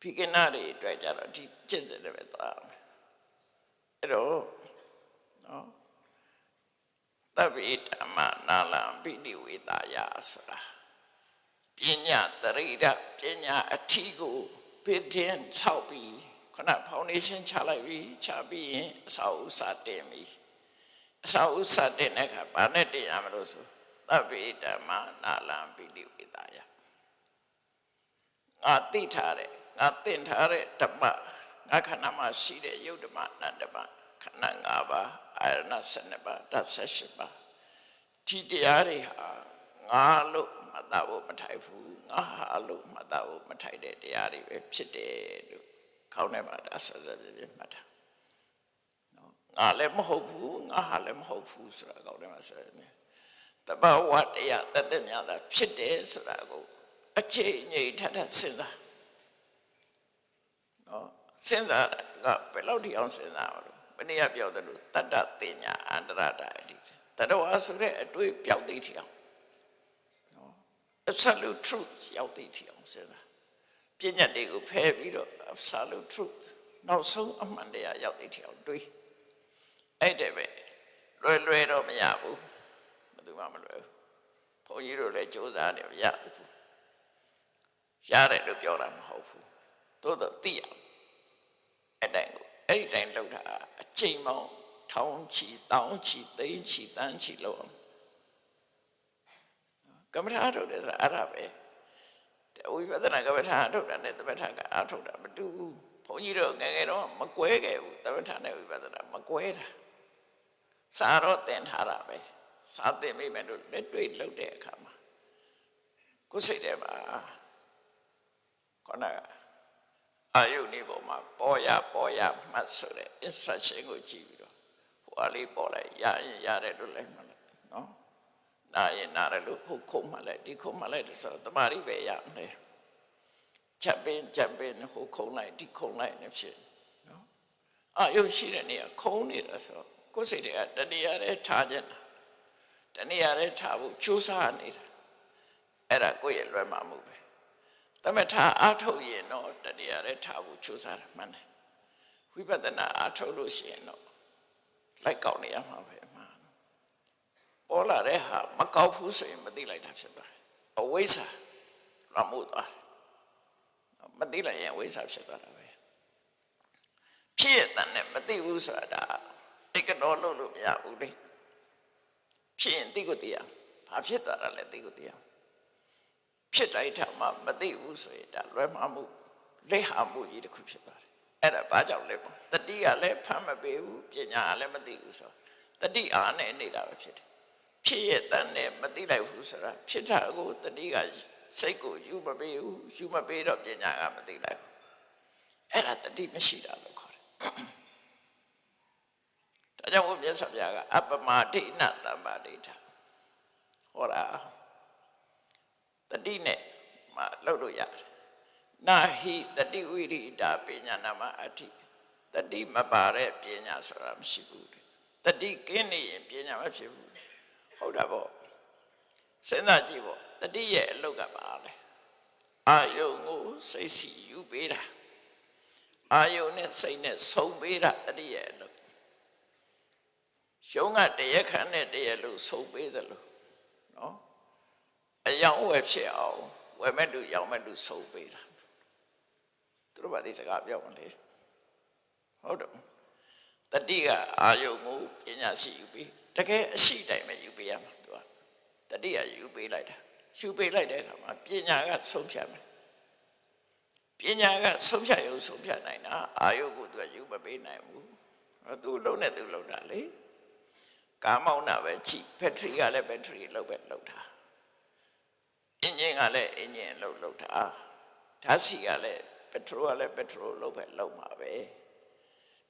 ဘီကနာတွေအတွက်ကြတော့ဒီကျင့်စဉ်တွေပဲသွားမယ်အဲ့တော့နော်တဗ္ဗေဓမ္မနာလံပိဋိဝေတာယဆိုတာပညာတရိဒပညာအထီးကိုဘစ်တင်ဆောက်ပြီးခုနဖောင်ဒေးရှင်းချလိုက်ပြီးချပြီးရင်အစာဥစာတင်ပြီအစာဥစာတင်တဲ့အခါဘာနဲ့တင်ရမလို့ဆို သဗ္ဗေဓမ္မနာလံပိဋိဝေတာယငါသိထားတဲ့ငါသင်ထားတဲ့ဓမ္မငါခန္ဓာမှာရှိတဲ့ယုတ်ဓမ္မနန္ဓမ္မခန္ဓာ၅ပါးအာရဏ7ပါးဓာတ်78ပါးဒီတရားတွေဟာငါလို့မှတ်သားဖို့မထိုက်ဘူးငါဟာလို့မှတ်သားဖို့မထိုက်တဲ့တရားတွေပဲဖြစ်တယ်လို့ခေါင်းထဲမှာဒါဆက်ဆက်ပြပြမှတ်တာနော်ငါလည်းမဟုတ်ဘူးငါဟာလည်းမဟုတ်ဘူးဆိုတာခေါင်းထဲမှာဆက်နေ တဘာဝတရားတသက်များတာဖြစ်တယ်ဆိုတာကိုအချိန်ငြိမ်ထထစဉ်းစားနော်စဉ်းစားကဘယ်လောက်ထိအောင်စဉ်းစားအောင်ဘယ်နည်းပြောတယ်လို့တတ္တတင်ညာအန္တရတာအတိတတဝါဆိုတဲ့အတွေ့ပြောက်သိထီအောင် absolute truth ရောက်သိထီအောင်စဉ်းစားပညာတွေကိုဖယ်ပြီးတော့ absolute truth နောက်ဆုံးအမှန်တရားရောက်သိထီအောင်တွေးအဲ့တဲ့ပဲလွယ်လွယ်တော့မရဘူးဘယ် သူမှမလွယ်ဘူးဘုန်းကြီးတို့လည်းစူးစမ်းတယ်မရဘူးရတယ်လို့ပြောတာမဟုတ်ဘူးသို့တော့သိရအဲ့တိုင်းကိုအဲ့ဒီတိုင်းလောက်တာအချိန်မောင်းထောင်းချီတောင်းချီသိန်းချီတန်းချီလောက်အောင်ကမ္မထာထုတ်တယ်ဆိုတာအဲ့ဒါပဲဝိပဿနာကမ္မထာထုတ်တာနဲ့သမထကအထုတ်တာမတူဘူးဘုန်းကြီးတို့ငယ်ငယ်တော့မကွဲခဲ့ဘူးသမထနဲ့ဝိပဿနာမကွဲတာစာတော့သင်ထားတာပဲ စာသင်မိမယ်လို့လက်တွေ့လုပ်တဲ့အခါမှာကိုယ်စိတ်ထဲမှာခေါင်းကအာယုန်ဒီပေါ်မှာပေါ်ရပေါ်ရမှတ်ဆိုတဲ့ instruction ကိုကြည့်ပြီးတော့ဟိုအလေးပေါ်လိုက်ရရင်ရတယ်လို့လည်းမှတ်လိုက်နော်နာရင်နာတယ်လို့ဟိုခုံမှလိုက်ဒီခုံမှလိုက်ဆိုတော့တမာရီပဲရမယ်ချက်ပင်ချက်ပင်ဟိုခုံလိုက်ဒီခုံလိုက်နေဖြစ်နော်အာယုရှိတဲ့နေရာခုံနေတာဆိုတော့ကိုယ်စိတ်တွေကတဏှာရဲထားခြင်းတာ တဏှာရဲထားဖို့ကြိုးစားနေတာအဲ့ဒါကိုယ့်ရဲ့လွယ်မှာမှုပဲသမထအားထုတ်ရင်တော့တဏှာရဲထားဖို့ကြိုးစားတာမှန်တယ်ဝိပဿနာအားထုတ်လို့ရှိရင်တော့လိုက်ကောက်နေရမှာပဲပေါ်လာတဲ့ဟာမကောက်ဘူးဆိုရင်မသိလိုက်တာဖြစ်သွားတယ်အဝိဇ္ဇာရမှုသွားတယ်မသိလိုက်ရင်အဝိဇ္ဇာဖြစ်သွားတာပဲဖြစ်ရတဲ့နဲ့မသိဘူးဆိုတာတိတ်ကတော့လို့လို့မရဘူးလေ ဖြစ်ရင်သိကိုသိရဘာဖြစ်သွားတာလဲသိကိုသိရဖြစ်တိုင်းတာမှမသိဘူးဆိုရင်ဒါလွယ်မှားမှုလက်ဟာမှုကြီးတစ်ခုဖြစ်သွားတယ်အဲ့ဒါဘာကြောင့်လဲပေါ့တတိကလည်းဖမ်းမပေးဘူးပညာကလည်းမသိဘူးဆိုတော့တတိအားနဲ့နေတာပဲဖြစ်တယ်ဖြစ်ရဲ့တန်းနဲ့မသိလိုက်ဘူးဆိုတာဖြစ်တာကိုတတိကစိတ်ကိုယူမပေးဘူးယူမပေးတော့ပညာကမသိလိုက်ဘူးအဲ့ဒါတတိမရှိတာလို့ခေါ်တယ် ဒါကြောင့်ဘုရားဆရာကအပမဒိဏတမ္ပါဒိဋ္ဌဟောတာတတိနဲ့မှလှုပ်လို့ရတယ်နာဟိတတိဝိရိတာပညာနာမအဋ္ဌိတတိမပါတဲ့ပညာဆိုတာမရှိဘူးတဲ့တတိကင်းနေရင်ပညာမဖြစ်ဘူးဟုတ်တာပေါ့စဉ်းစားကြည့်ပေါ့တတိရဲ့အလုတ်ကပါလဲအာယုံကိုစိတ်စီယူပေးတာအာယုံနဲ့စိတ်နဲ့ဆုံပေးတာတတိရဲ့အလုတ် ရှုံးကတရက်ခန့်နဲ့တရက်လို့ဆုံပေးသလိုနော်အယောင်ဝယ်ဖြစ်အောင်ဝယ်မဲ့လူရောင်းမဲ့လူဆုံပေးတာသူတို့ဘာဒီစကားပြောမလဲဟုတ်တယ်တတိကအာယုံကိုပညာရှိယူပြီးတကယ်အရှိတိုင်းပဲယူပေးရမှာသူကတတိကယူပေးလိုက်တာယူပေးလိုက်တဲ့အခါမှာပညာကဆုံးဖြတ်မယ်ပညာကဆုံးဖြတ်ရုံဆုံးဖြတ်နိုင်တာအာယုကိုသူကယူမပေးနိုင်ဘူးသူလုံးနဲ့သူလုံးတာလေ ကားမောင်းတာပဲကြည့်ဘက်ထရီကလည်းဘက်ထရီလောက်ပဲလောက်တာအင်ဂျင်ကလည်းအင်ဂျင်လောက်လောက်တာဓာတ်ဆီကလည်းပက်ထရိုကလည်းပက်ထရိုလောက်ပဲလောက်မှာပဲ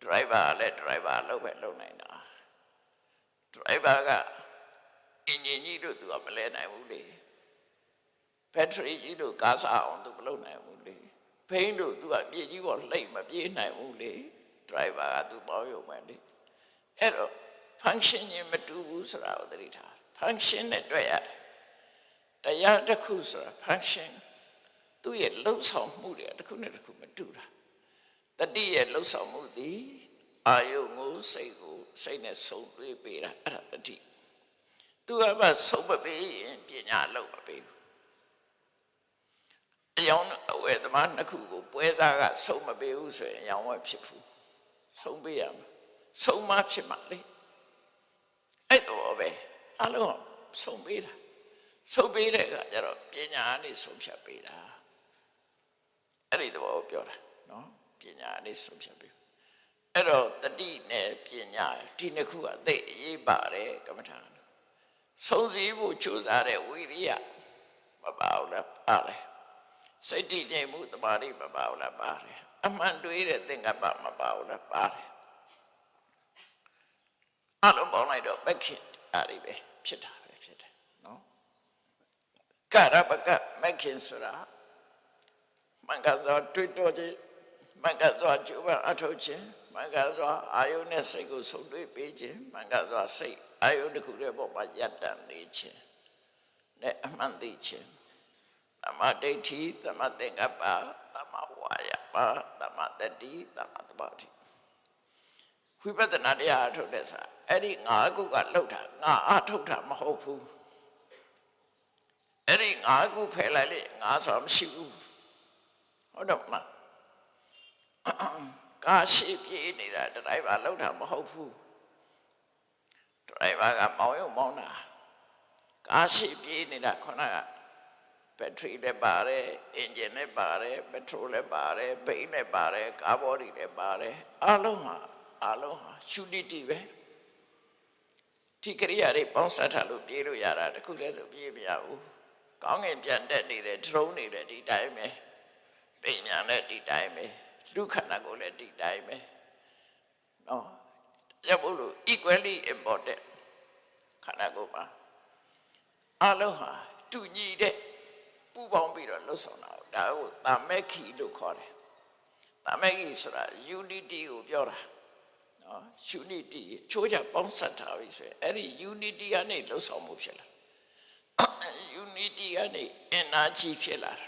ဒရိုက်ဘာကလည်းဒရိုက်ဘာလောက်ပဲလောက်နိုင်တာဒရိုက်ဘာကအင်ဂျင်ကြီးတို့သူကမလဲနိုင်ဘူးလေဘက်ထရီကြီးတို့ကားစားအောင်သူမလုပ်နိုင်ဘူးလေဘိန်းတို့သူကပြေကြီးပေါ်လှိမ့်မပြေးနိုင်ဘူးလေဒရိုက်ဘာကသူပေါင်းရုံပဲလေအဲ့တော့ function ချင်းမတူဘူးဆိုတာကိုသတိထား function နဲ့တွေ့ရတယ်တရားတစ်ခုဆိုတာ function သူ့ရဲ့လှုပ်ဆောင်မှုတွေတစ်ခုနဲ့တစ်ခုမတူတာတတိရဲ့လှုပ်ဆောင်မှုသည်အာယုံကိုစိတ်ကိုစိတ်နဲ့ဆုံတွေ့ပေးတာအဲ့ဒါတတိသူကမှဆုံမပေးရင်ပညာလုံးမပေးဘူးအယောင်အဝဲသမားနှစ်ခုကိုပွဲစားကဆုံမပေးဘူးဆိုရင်အယောင်ဝဲဖြစ်ဘူးဆုံပေးရမှာဆုံမဖြစ်မှာလေ အဲ့တော့ပဲအလုံးဆုံပေးတာဆုံပေးတဲ့ကကျတော့ပညာနဲ့ဆုံဖြတ်ပေးတာအဲ့ဒီတော့ပြောတာနော်ပညာနဲ့ဆုံဖြတ်ပေးအဲ့တော့တတိနဲ့ပညာဒီနှစ်ခုကအသိအရေးပါတယ်ကမ္မထာဆုံးစည်းဖို့ကြိုးစားတဲ့ဝိရိယမပါဘူးလားပါတယ်စိတ်တည်ငြိမ်မှုတမာတိမပါဘူးလားပါတယ်အမှန်တွေးတဲ့သင်္ကပ္ပမပါဘူးလားပါတယ် အလုံးပေါင်းလိုက်တော့မခင်အားတွေပဲဖြစ်တာပဲဖြစ်တယ်နော်ကရပကမခင်ဆိုတာမင်္ဂသောတွေ့တော့ခြင်းမင်္ဂသောကျူပအထောက်ခြင်းမင်္ဂသောအာယုန်နဲ့စိတ်ကိုဆုံတွေ့ပေးခြင်းမင်္ဂသောစိတ်အာယုန်တစ်ခုရဲ့ပေါ်မှာယက်တန်နေခြင်းနဲ့အမှန်သိခြင်းသမဒိဋ္ဌိသမသင်္ကပ္ပသမဝါယမသမတတိသမသဘာတိဝိပဿနာတရားအထုတ်တဲ့စာ အဲ့ဒီငါးခုကလှုပ်တာငါအထုတ်တာမဟုတ်ဘူးအဲ့ဒီငါးခုဖယ်လိုက်လေငါဆိုမရှိဘူးဟုတ်တော့မလားကာရှိပြေးနေတာဒရိုင်ဘာလှုပ်တာမဟုတ်ဘူးဒရိုင်ဘာကမောင်းရုံမောင်းတာကာရှိပြေးနေတာခုနကဘက်ထရီလည်းပါတယ်အင်ဂျင်လည်းပါတယ်ပက်ထရိုလည်းပါတယ်ဘိန်းလည်းပါတယ်ကာဘောဒီလည်းပါတယ်အလုံးဟာအလုံးဟာရှူတီတီပဲ ဒီကရိယာတွေပေါင်းစပ်ထားလို့ပြေးလို့ရတာတခုတည်းဆိုပြေးမရဘူးကောင်းငင်ပြန်တက်နေတယ်ဒရုန်းနေတယ်ဒီတိုင်းပဲပိညာနဲ့ဒီတိုင်းပဲလူခန္ဓာကိုယ်လည်းဒီတိုင်းပဲနော်ရဖို့လို့ equally important ခန္ဓာကိုယ်မှာအလုံးဟာတူညီတဲ့ပူပေါင်းပြီးတော့လှုပ်ဆောင်တာဒါကိုတာမက်ခီလို့ခေါ်တယ်တာမက်ခီဆိုတာ unity ကိုပြောတာ နော် unity ချိုးချပေါင်းစပ်ထားပြီဆိုရင်အဲ့ဒီ unity ကနေလှုပ်ဆောင်မှုဖြစ်လာ unity ကနေ energy ဖြစ်လာတာ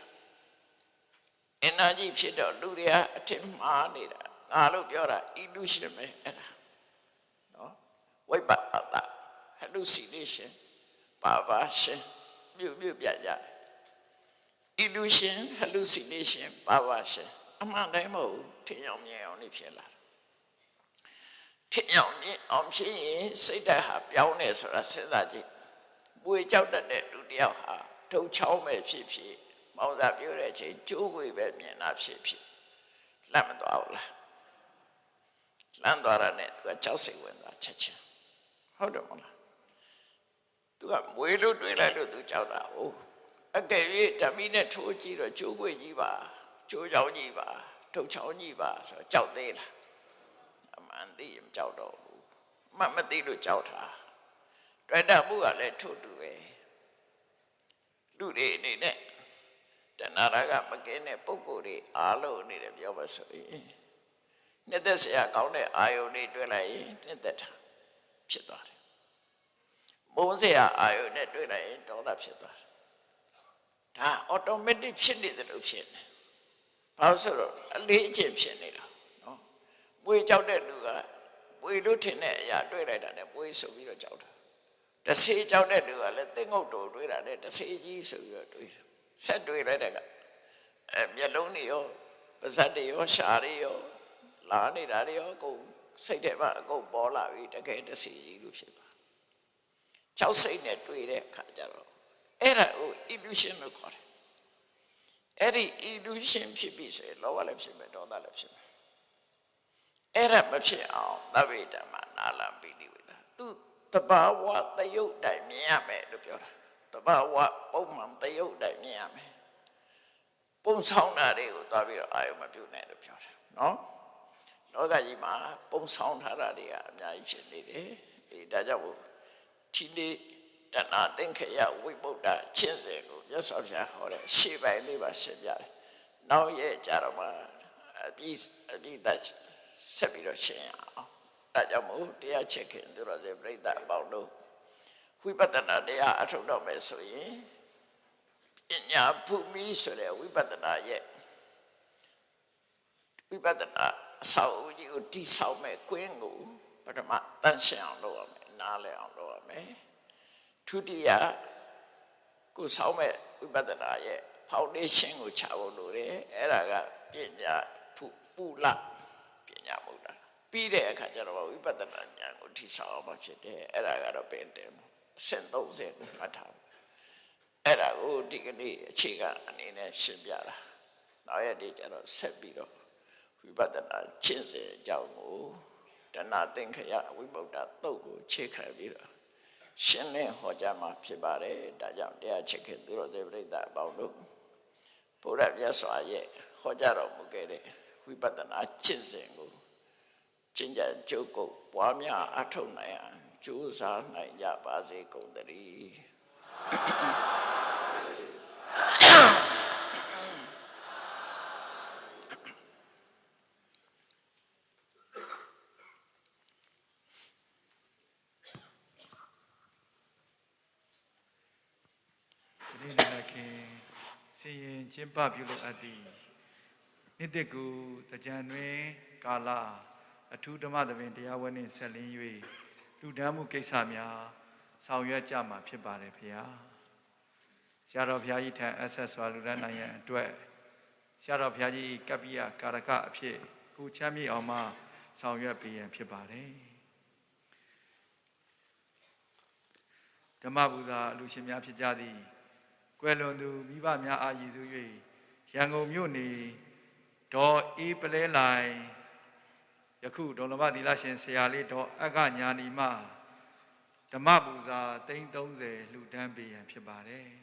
energy ဖြစ်တော့လူတွေကအထင်မှားနေတာငါလို့ပြောတာ illusion ပဲအဲ့ဒါနော်ဝိပ္ပအတ hallucination ပါပါရှင်မြုပ်မြုပ်ပြကြတယ် illusion hallucination ပါပါရှင်အမှန်တိုင်းမဟုတ်ထင်အောင်မြင်အောင်နေဖြစ်လာ ထင်အောင်မြင်အောင်ဖြစ်ရင်စိတ်ဓာတ်ဟာပြောင်းနေဆိုတာစဉ်းစားကြည့်ပွေကြောက်တတ်တဲ့လူတယောက်ဟာထုတ်ချောင်းပဲဖြစ်ဖြစ်မောင်သာပြောတဲ့အချိန်ကျိုးကိုပဲမြင်တာဖြစ်ဖြစ်လမ်းမသွားဘူးလားလမ်းသွားတာနဲ့သူကကြောက်စိတ်ဝင်သွားချက်ချင်းဟုတ်တယ်မလားသူကမွေးလို့တွေးလိုက်လို့သူကြောက်တာဟုတ်အကယ်၍ဓမီနဲ့ထိုးကြည့်တော့ကျိုးကိုကြီးပါကျိုးချောင်းကြီးပါထုတ်ချောင်းကြီးပါဆိုတော့ကြောက်သေးလားအ မှန်သိရင်ကြောက်တော့ဘူးမမသိလို့ကြောက်တာတွေ့တာမှုကလည်းထို့တူပဲလူတွေအနေနဲ့တဏှာရကမကင်းတဲ့ပုံကိုယ်တွေအားလုံးအနေနဲ့ပြောပါဆိုရင်နှစ်သက်စရာကောင်းတဲ့အာယုန်တွေတွေ့လိုက်ရင်နှစ်သက်တာဖြစ်သွားတယ်မုန်းစရာအာယုန်နဲ့တွေ့လိုက်ရင်ဒေါသဖြစ်သွားတယ်ဒါ automatic ဖြစ်နေတယ်လို့ဖြစ်နေဘာလို့ဆိုတော့အလေးအကျင့်ဖြစ်နေတာနော် မွေကြောက်တဲ့လူကမွေလို့ထင်တဲ့အရာတွေ့လိုက်တာနဲ့မွေဆိုပြီးတော့ကြောက်တာတဆေးကြောက်တဲ့လူကလည်းသိငုတ်တော်တွေ့တာနဲ့တဆေးကြီးဆိုပြီးတော့တွေ့တယ်ဆက်တွေ့လိုက်တဲ့ကအဲမျက်လုံးတွေရောပါးစပ်တွေရောရှားတွေရောလာနေတာတွေရောအကုန်စိတ်ထဲမှာအကုန်ပေါ်လာပြီတကယ်တဆေးကြီးလို့ဖြစ်သွားကြောက်စိတ်နဲ့တွေ့တဲ့အခါကျတော့အဲ့ဒါကို illusion လို့ခေါ်တယ်အဲ့ဒီ illusion ဖြစ်ပြီဆိုရင်လောဘလည်းဖြစ်မယ်ဒေါသလည်းဖြစ်မယ် အဲ့ဒါမဖြစ်အောင်သဗ္ဗေဓမ္မနာလံပိဋိဝေဒသူတဘာဝတယုတ်တိုင်မြင်ရမယ်လို့ပြောတာတဘာဝပုံမှန်တယုတ်တိုင်မြင်ရမယ်ပုံဆောင်တာတွေကိုသွားပြီးတော့အာယုမပြုတ်နဲ့လို့ပြောတယ်နော်လောကကြီးမှာပုံဆောင်ထားတာတွေကအများကြီးဖြစ်နေတယ်အေးဒါကြောင့်ဒီနေ့တဏှာသင်္ခယဝိပုဒ္ဒချင်းစင်ကိုမြတ်စွာဘုရားဟောတဲ့ရှေ့ပိုင်းလေးပါရှင်းပြတယ်နောက်ရဲ့ကြတော့မှအပြီးအပြီးသက် ဆက်ပြီးတော့ရှင်းရအောင်ဒါကြောင့်မို့တရားချက်ခင်သူတော်စင်ပြိဿအပေါင်းတို့ဝိပဿနာတရားအထုတ်တော့မယ်ဆိုရင်ပညာភူမိဆိုတဲ့ဝိပဿနာရဲ့ဝိပဿနာအဆောက်အဦကြီးကိုတိဆောက်မဲ့ကွင်းကိုပထမတန့်ရှင်းအောင်လုပ်ရမယ်နားလည်အောင်လုပ်ရမယ်ဒုတိယကိုဆောက်မဲ့ဝိပဿနာရဲ့ foundation ကိုချဖို့လိုတယ်အဲ့ဒါကပညာဖူပူလပ ညာမဟုတ်တာပြီးတဲ့အခါကျတော့ဝိပဿနာဉာဏ်ကိုထိဆောက်အောင်ဖြစ်တယ်အဲ့ဒါကတော့ပင်တယ်အဆင့်30ကိုမှတ်ထားအဲ့ဒါကိုဒီကနေ့အခြေခံအနေနဲ့ရှင်းပြတာနောက်ရက်ဒီကျတော့ဆက်ပြီးတော့ဝိပဿနာရှင်းစေအကြောင်းကိုတဏှသင်္ခယဝိပုဒ္ဓသုတ်ကိုခြေခံပြီးတော့ရှင်းလင်းဟောကြားမှာဖြစ်ပါတယ်ဒါကြောင့်တရားချစ်ခင်သူတော်စင်ပြိဿအပေါင်းတို့ဘုရားမြတ်စွာရဲ့ဟောကြားတော်မူခဲ့တဲ့ ဝိပဿနာရှင်းစဉ်ကိုကျင့်ကြံကြုတ်ကုတ်ပွားများအထောက်နိုင်အောင်ကြိုးစားနိုင်ကြပါစေကုန်သတည်းဒီနေ့လည်းခင်စီရင်ကျင်းပပြုလုပ်အပ်သည့် နှစ်သက်ကူတကြံတွင်ကာလအထူးဓမ္မသဘင်တရားဝဲနှင့်ဆက်လင်း၍လူဒန်းမှုကိစ္စများဆောင်ရွက်ကြမှာဖြစ်ပါတယ်ဖေဟာဆရာတော်ဘုရားကြီးထံအဆက်စွာလူဒန်းနိုင်ရန်အတွက်ဆရာတော်ဘုရားကြီးကပ္ပိယကာရကအဖြစ်ကိုချမ်းမြေ့အောင်မှဆောင်ရွက်ပေးရန်ဖြစ်ပါတယ်ဓမ္မပူဇာအလူရှင်များဖြစ်ကြသည်ကွယ်လွန်သူမိဘများအားရည်စူး၍ရန်ကုန်မြို့နေ ဒေါ်အေးပလဲလိုင်ယခုဒေါ်လဘသီလရှင်ဆရာလေးဒေါ်အက္ခညာနီမဓမ္မပူဇာ330လှူဒန်းပေးရန်ဖြစ်ပါတယ်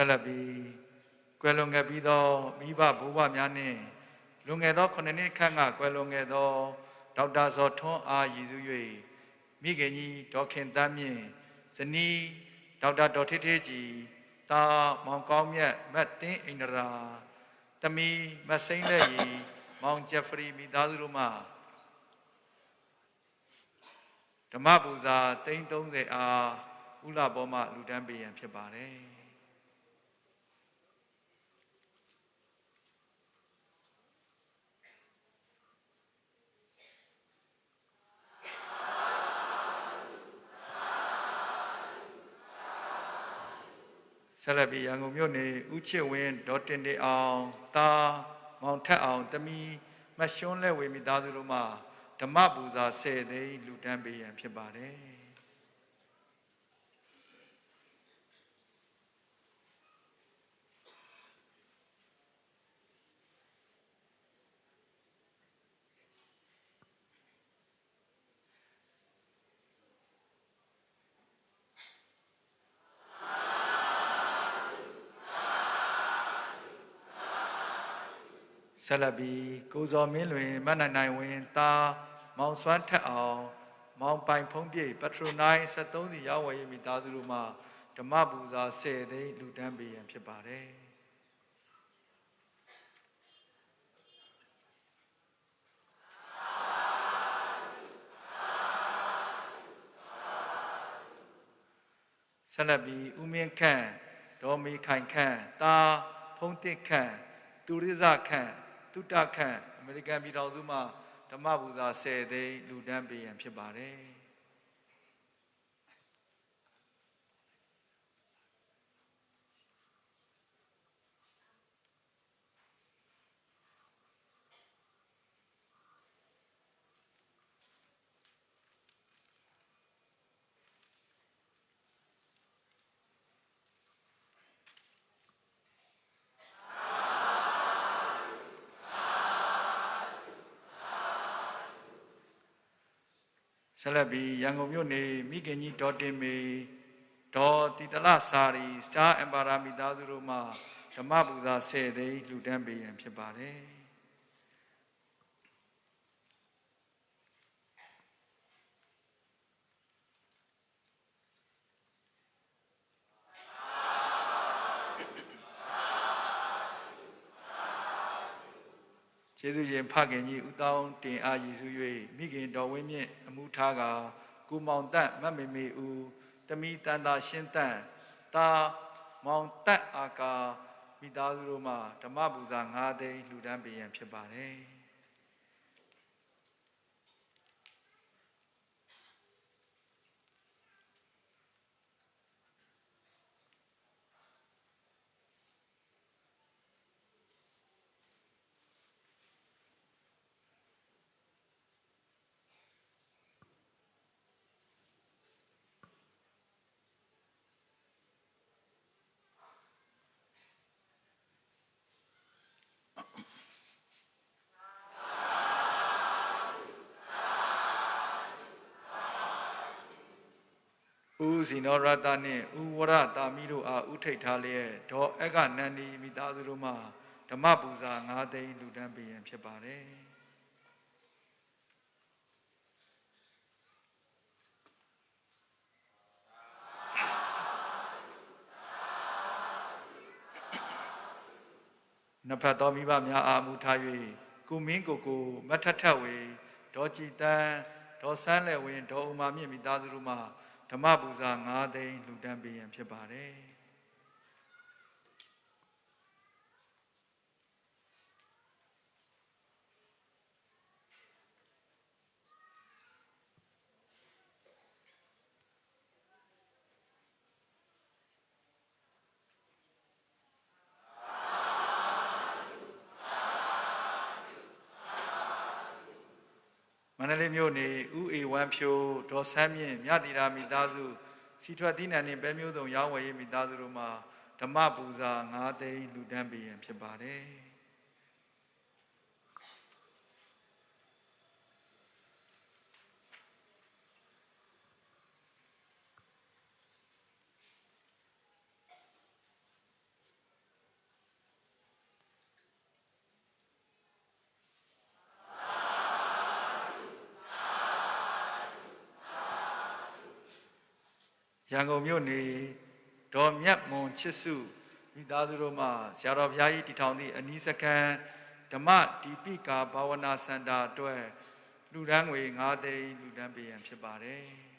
ဆက်လက်ပြီးကွယ်လွန်ခဲ့ပြီးသောမိဘဘိုးဘများနှင့်လွန်ခဲ့သော9နှစ်ခန့်ကကွယ်လွန်ခဲ့သောဒေါက်တာဇော်ထွန်းအားရည်စူး၍မိခင်ကြီးဒေါခင်တမ်းမြင့်ဇနီးဒေါက်တာဒေါ်ထေးထေးကြီးတာမောင်ကောင်းမြတ်မတ်တင်းအိန္ဒရာတမီမစိမ့်လက်ရီမောင်ဂျက်ဖရီမိသားစုတို့မှဓမ္မပူဇာ330အားဥလာဘောမှလူတန်းပေးရန်ဖြစ်ပါတယ် ဆက်လက်ပြီးရန်ကုန်မြို့နယ်ဦးချစ်ဝင်းဒေါ်တင်တင်အောင်တာမောင်ထက်အောင်တမီမရှွန်းလက်ဝေမိသားစုတို့မှဓမ္မပူဇာ10သိန်းလူတန်းပေးရန်ဖြစ်ပါတယ် ဆက်လက်ပြီးကိုဇော်မင်းလွင်မတ်နိုင်နိုင်ဝင်သားမောင်စွမ်းထက်အောင်မောင်ပိုင်ဖုံးပြည့်ပထရိုနိုင်73စီရောက်ဝယ်ရေးမိသားစုတို့မှဓမ္မပူဇာ10သိန်းလူတန်းပေးရန်ဖြစ်ပါတယ်ဆက်လက်ပြီးဦးမင်းခန့်ဒေါ်မီခိုင်ခန့်တာဖုံးတစ်ခန့်တူရိဇခန့် တုတခန့်အမေရိကန်ပြည်ထောင်စုမှဓမ္မပူဇာ10သိန်းလူဒန်းပေးရန်ဖြစ်ပါတယ် ဆက်လက်ပြီးရန်ကုန်မြို့နေမိခင်ကြီးဒေါ်တင်မေဒေါ်တီတလစာရီစတာအမ်ပါရာမိသားစုတို့မှဓမ္မပူဇာ10သိန်းလူဒန်းပေးရန်ဖြစ်ပါတယ် ကျေးဇူးရှင်ဖခင်ကြီးဦးတောင်းတင်အားရည်စူး၍မိခင်တော်ဝင်းမြင့်အမှုထားကကိုမောင်တန့်မတ်မေမေဦးတမိတန်တာရှင်းတန့်တာမောင်တန့်အာကာမိသားစုတို့မှဓမ္မပူဇာ9သိန်းလှူဒန်းပေးရန်ဖြစ်ပါတယ် ဦးဇီနောရတနှင့်ဦးဝရတာမီတို့အားဥထိတ်ထားလျက်ဒေါ်အက္ခနန္ဒီမိသားစုတို့မှဓမ္မပူဇာ9သိန်းလူဒန်းပေးရန်ဖြစ်ပါတယ်နဖတ်တော်မိဘများအားမူထား၍ကုမင်းကိုကိုမထထဝေဒေါ်ကြည်တန်းဒေါ်ဆန်းလည်းဝင်ဒေါ်ဥမာမြင့်မိသားစုတို့မှ ဓမ္မပူဇာ9သိန်းလူတန်းပေးရန်ဖြစ်ပါတယ် လေးမြို့နေဥအေဝမ်းဖြိုးဒေါ်ဆန်းမြင့်မြတိရာမိသားစုစီထွက်တိနန်နှင့်ပဲမျိုးစုံရောင်းဝယ်ရေးမိသားစုတို့မှာဓမ္မပူဇာ9သိန်းလူတန်းပေးရန်ဖြစ်ပါတယ် ကုန်မြို့နေဒေါ်မြတ်မွန်ချစ်စုမိသားစုတို့မှဆရာတော်ဘုရားကြီးတည်ထောင်သည့်အနီးစခန်းဓမ္မဒီပိကာဘာဝနာစင်တာအတွက်လူဒန်းငွေ9သိန်းလူဒန်းပေးရန်ဖြစ်ပါတယ်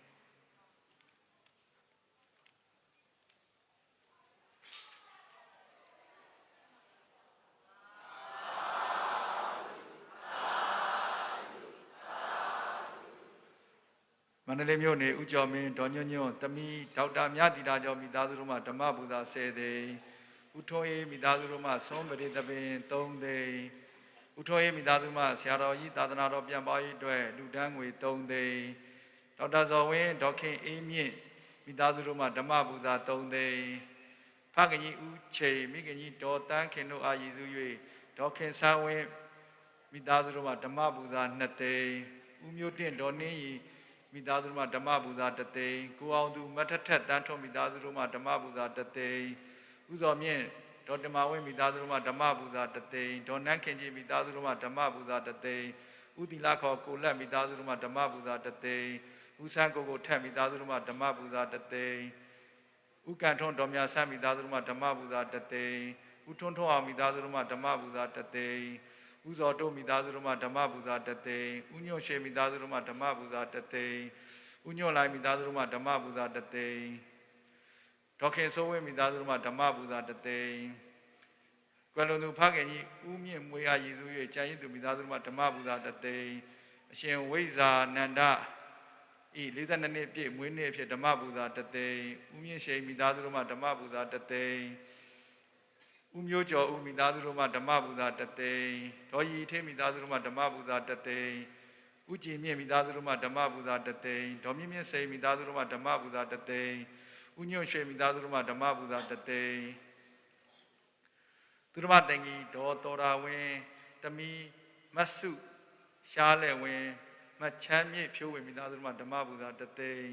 န္တလေးမြို့နယ်ဦးကျော်မင်းဒေါ်ညွန့်ညွန့်တမီဒေါက်တာမြတီတာကျော်မိသားစုတို့မှဓမ္မပူဇာ10သိန်းဦးထွန်းအေးမိသားစုတို့မှဆုံးပရိသပင်3သိန်းဦးထွန်းအေးမိသားစုမှဆရာတော်ကြီးသာသနာတော်ပြန်ပါရေးအတွက်လူဒန်းငွေ3သိန်းဒေါက်တာဇော်ဝင်းဒေါက်ခင်အေးမြင့်မိသားစုတို့မှဓမ္မပူဇာ3သိန်းဖခင်ကြီးဦးချိန်မိခင်ကြီးဒေါ်တန်းခင်တို့အာရည်စု၍ဒေါက်ခင်ဆန်းဝင်းမိသားစုတို့မှဓမ္မပူဇာ2သိန်းဦးမျိုးတင့်ဒေါ်နှင်းရီ မိသားစုတို့မှဓမ္မပူဇာတသိန်းကိုအောင်သူမထက်ထက်တန်းထွန်မိသားစုတို့မှဓမ္မပူဇာတသိန်းဥဇော်မြင့်ဒေါ်တမဝင်းမိသားစုတို့မှဓမ္မပူဇာတသိန်းဒေါ်နန်းခင်ကြီးမိသားစုတို့မှဓမ္မပူဇာတသိန်းဥတီလာခေါ်ကိုလက်မိသားစုတို့မှဓမ္မပူဇာတသိန်းဥဆန်းကိုကိုထက်မိသားစုတို့မှဓမ္မပူဇာတသိန်းဥကန်ထွန်းဒေါ်မြဆန်းမိသားစုတို့မှဓမ္မပူဇာတသိန်းဥထွန်းထွန်းအောင်မိသားစုတို့မှဓမ္မပူဇာတသိန်း ဥဇော်တို့မိသားစုတို့မှဓမ္မပူဇာတသိန်းဥညွန့်ရှေမိသားစုတို့မှဓမ္မပူဇာတသိန်းဥညွန့်လိုက်မိသားစုတို့မှဓမ္မပူဇာတသိန်းဒေါခင်စိုးဝင်းမိသားစုတို့မှဓမ္မပူဇာတသိန်းကွယ်လွန်သူဖခင်ကြီးဦးမြင့်မွေအားရည်စူး၍ကျန်ရည်သူမိသားစုတို့မှဓမ္မပူဇာတသိန်းအရှင်ဝိဇာနန္ဒဤ42နှစ်ပြည့်မွေးနေ့အဖြစ်ဓမ္မပူဇာတသိန်းဦးမြင့်ရှိန်မိသားစုတို့မှဓမ္မပူဇာတသိန်း ဦးမျိုးကျော်ဦးမိသားစုတို့မှဓမ္မပူဇာတသိန်းဒေါ်ရီထေးမိသားစုတို့မှဓမ္မပူဇာတသိန်းဥကြည်မြင့်မိသားစုတို့မှဓမ္မပူဇာတသိန်းဒေါ်မြင့်မြင့်စိန်မိသားစုတို့မှဓမ္မပူဇာတသိန်းဥညွန့်ရွှေမိသားစုတို့မှဓမ္မပူဇာတသိန်းသူတို့မှတန်ကြီးဒေါ်တော်ရာဝင်းတမီမတ်စုရှားလဲဝင်းမချမ်းမြေ့ဖြိုးဝင်မိသားစုတို့မှဓမ္မပူဇာတသိန်း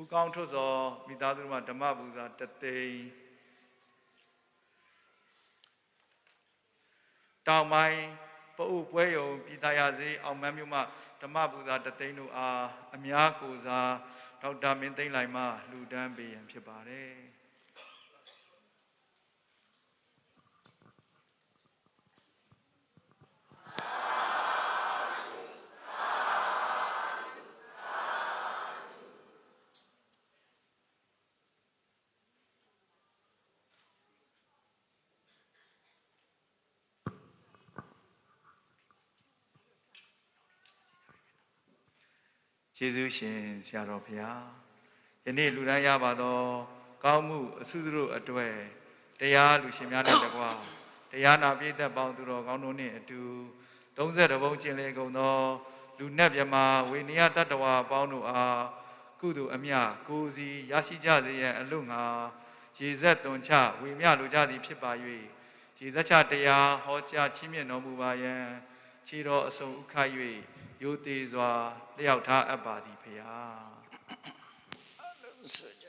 ဥကောင်းထွတ်စောမိသားစုတို့မှဓမ္မပူဇာတသိန်း တောင်ပိုင်းပအုပ်ပွဲယုံပြည်သားရစေအောင်မန်းမြို့မှဓမ္မပူဇာတသိန်းတို့အားအများကိုစားဒေါက်တာမင်းသိန်းလိုက်မှလှူဒန်းပေးရန်ဖြစ်ပါတယ် ယေရှုရှင်ဆရာတော်ဘုရားယနေ့လူတိုင်းရပါသောကောင်းမှုအဆုစုတို့အတွေ့တရားလူရှင်များနဲ့တကွာတရားနာပြည့်သက်ပေါင်းသူတော်ကောင်းတို့နှင့်အတူ32ဘုံကျင်လေကုန်သောလူနတ်မြမဝေနိယတတ္တဝါပေါင်းတို့အားကုသိုလ်အမြကိုယ်စီရရှိကြစေရန်အလို့ငါရေဆက်သွန်ချဝေမြလိုကြသည်ဖြစ်ပါ၍ရေဆက်ချတရားဟောကြားချီးမြှင့်တော်မူပါယံ ခြေတော်အစုံဥခ၍ယိုသေးစွာလျှောက်ထားအပ်ပါသည်ဖရာအလုံးစုံကြ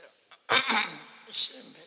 ရှင်မေ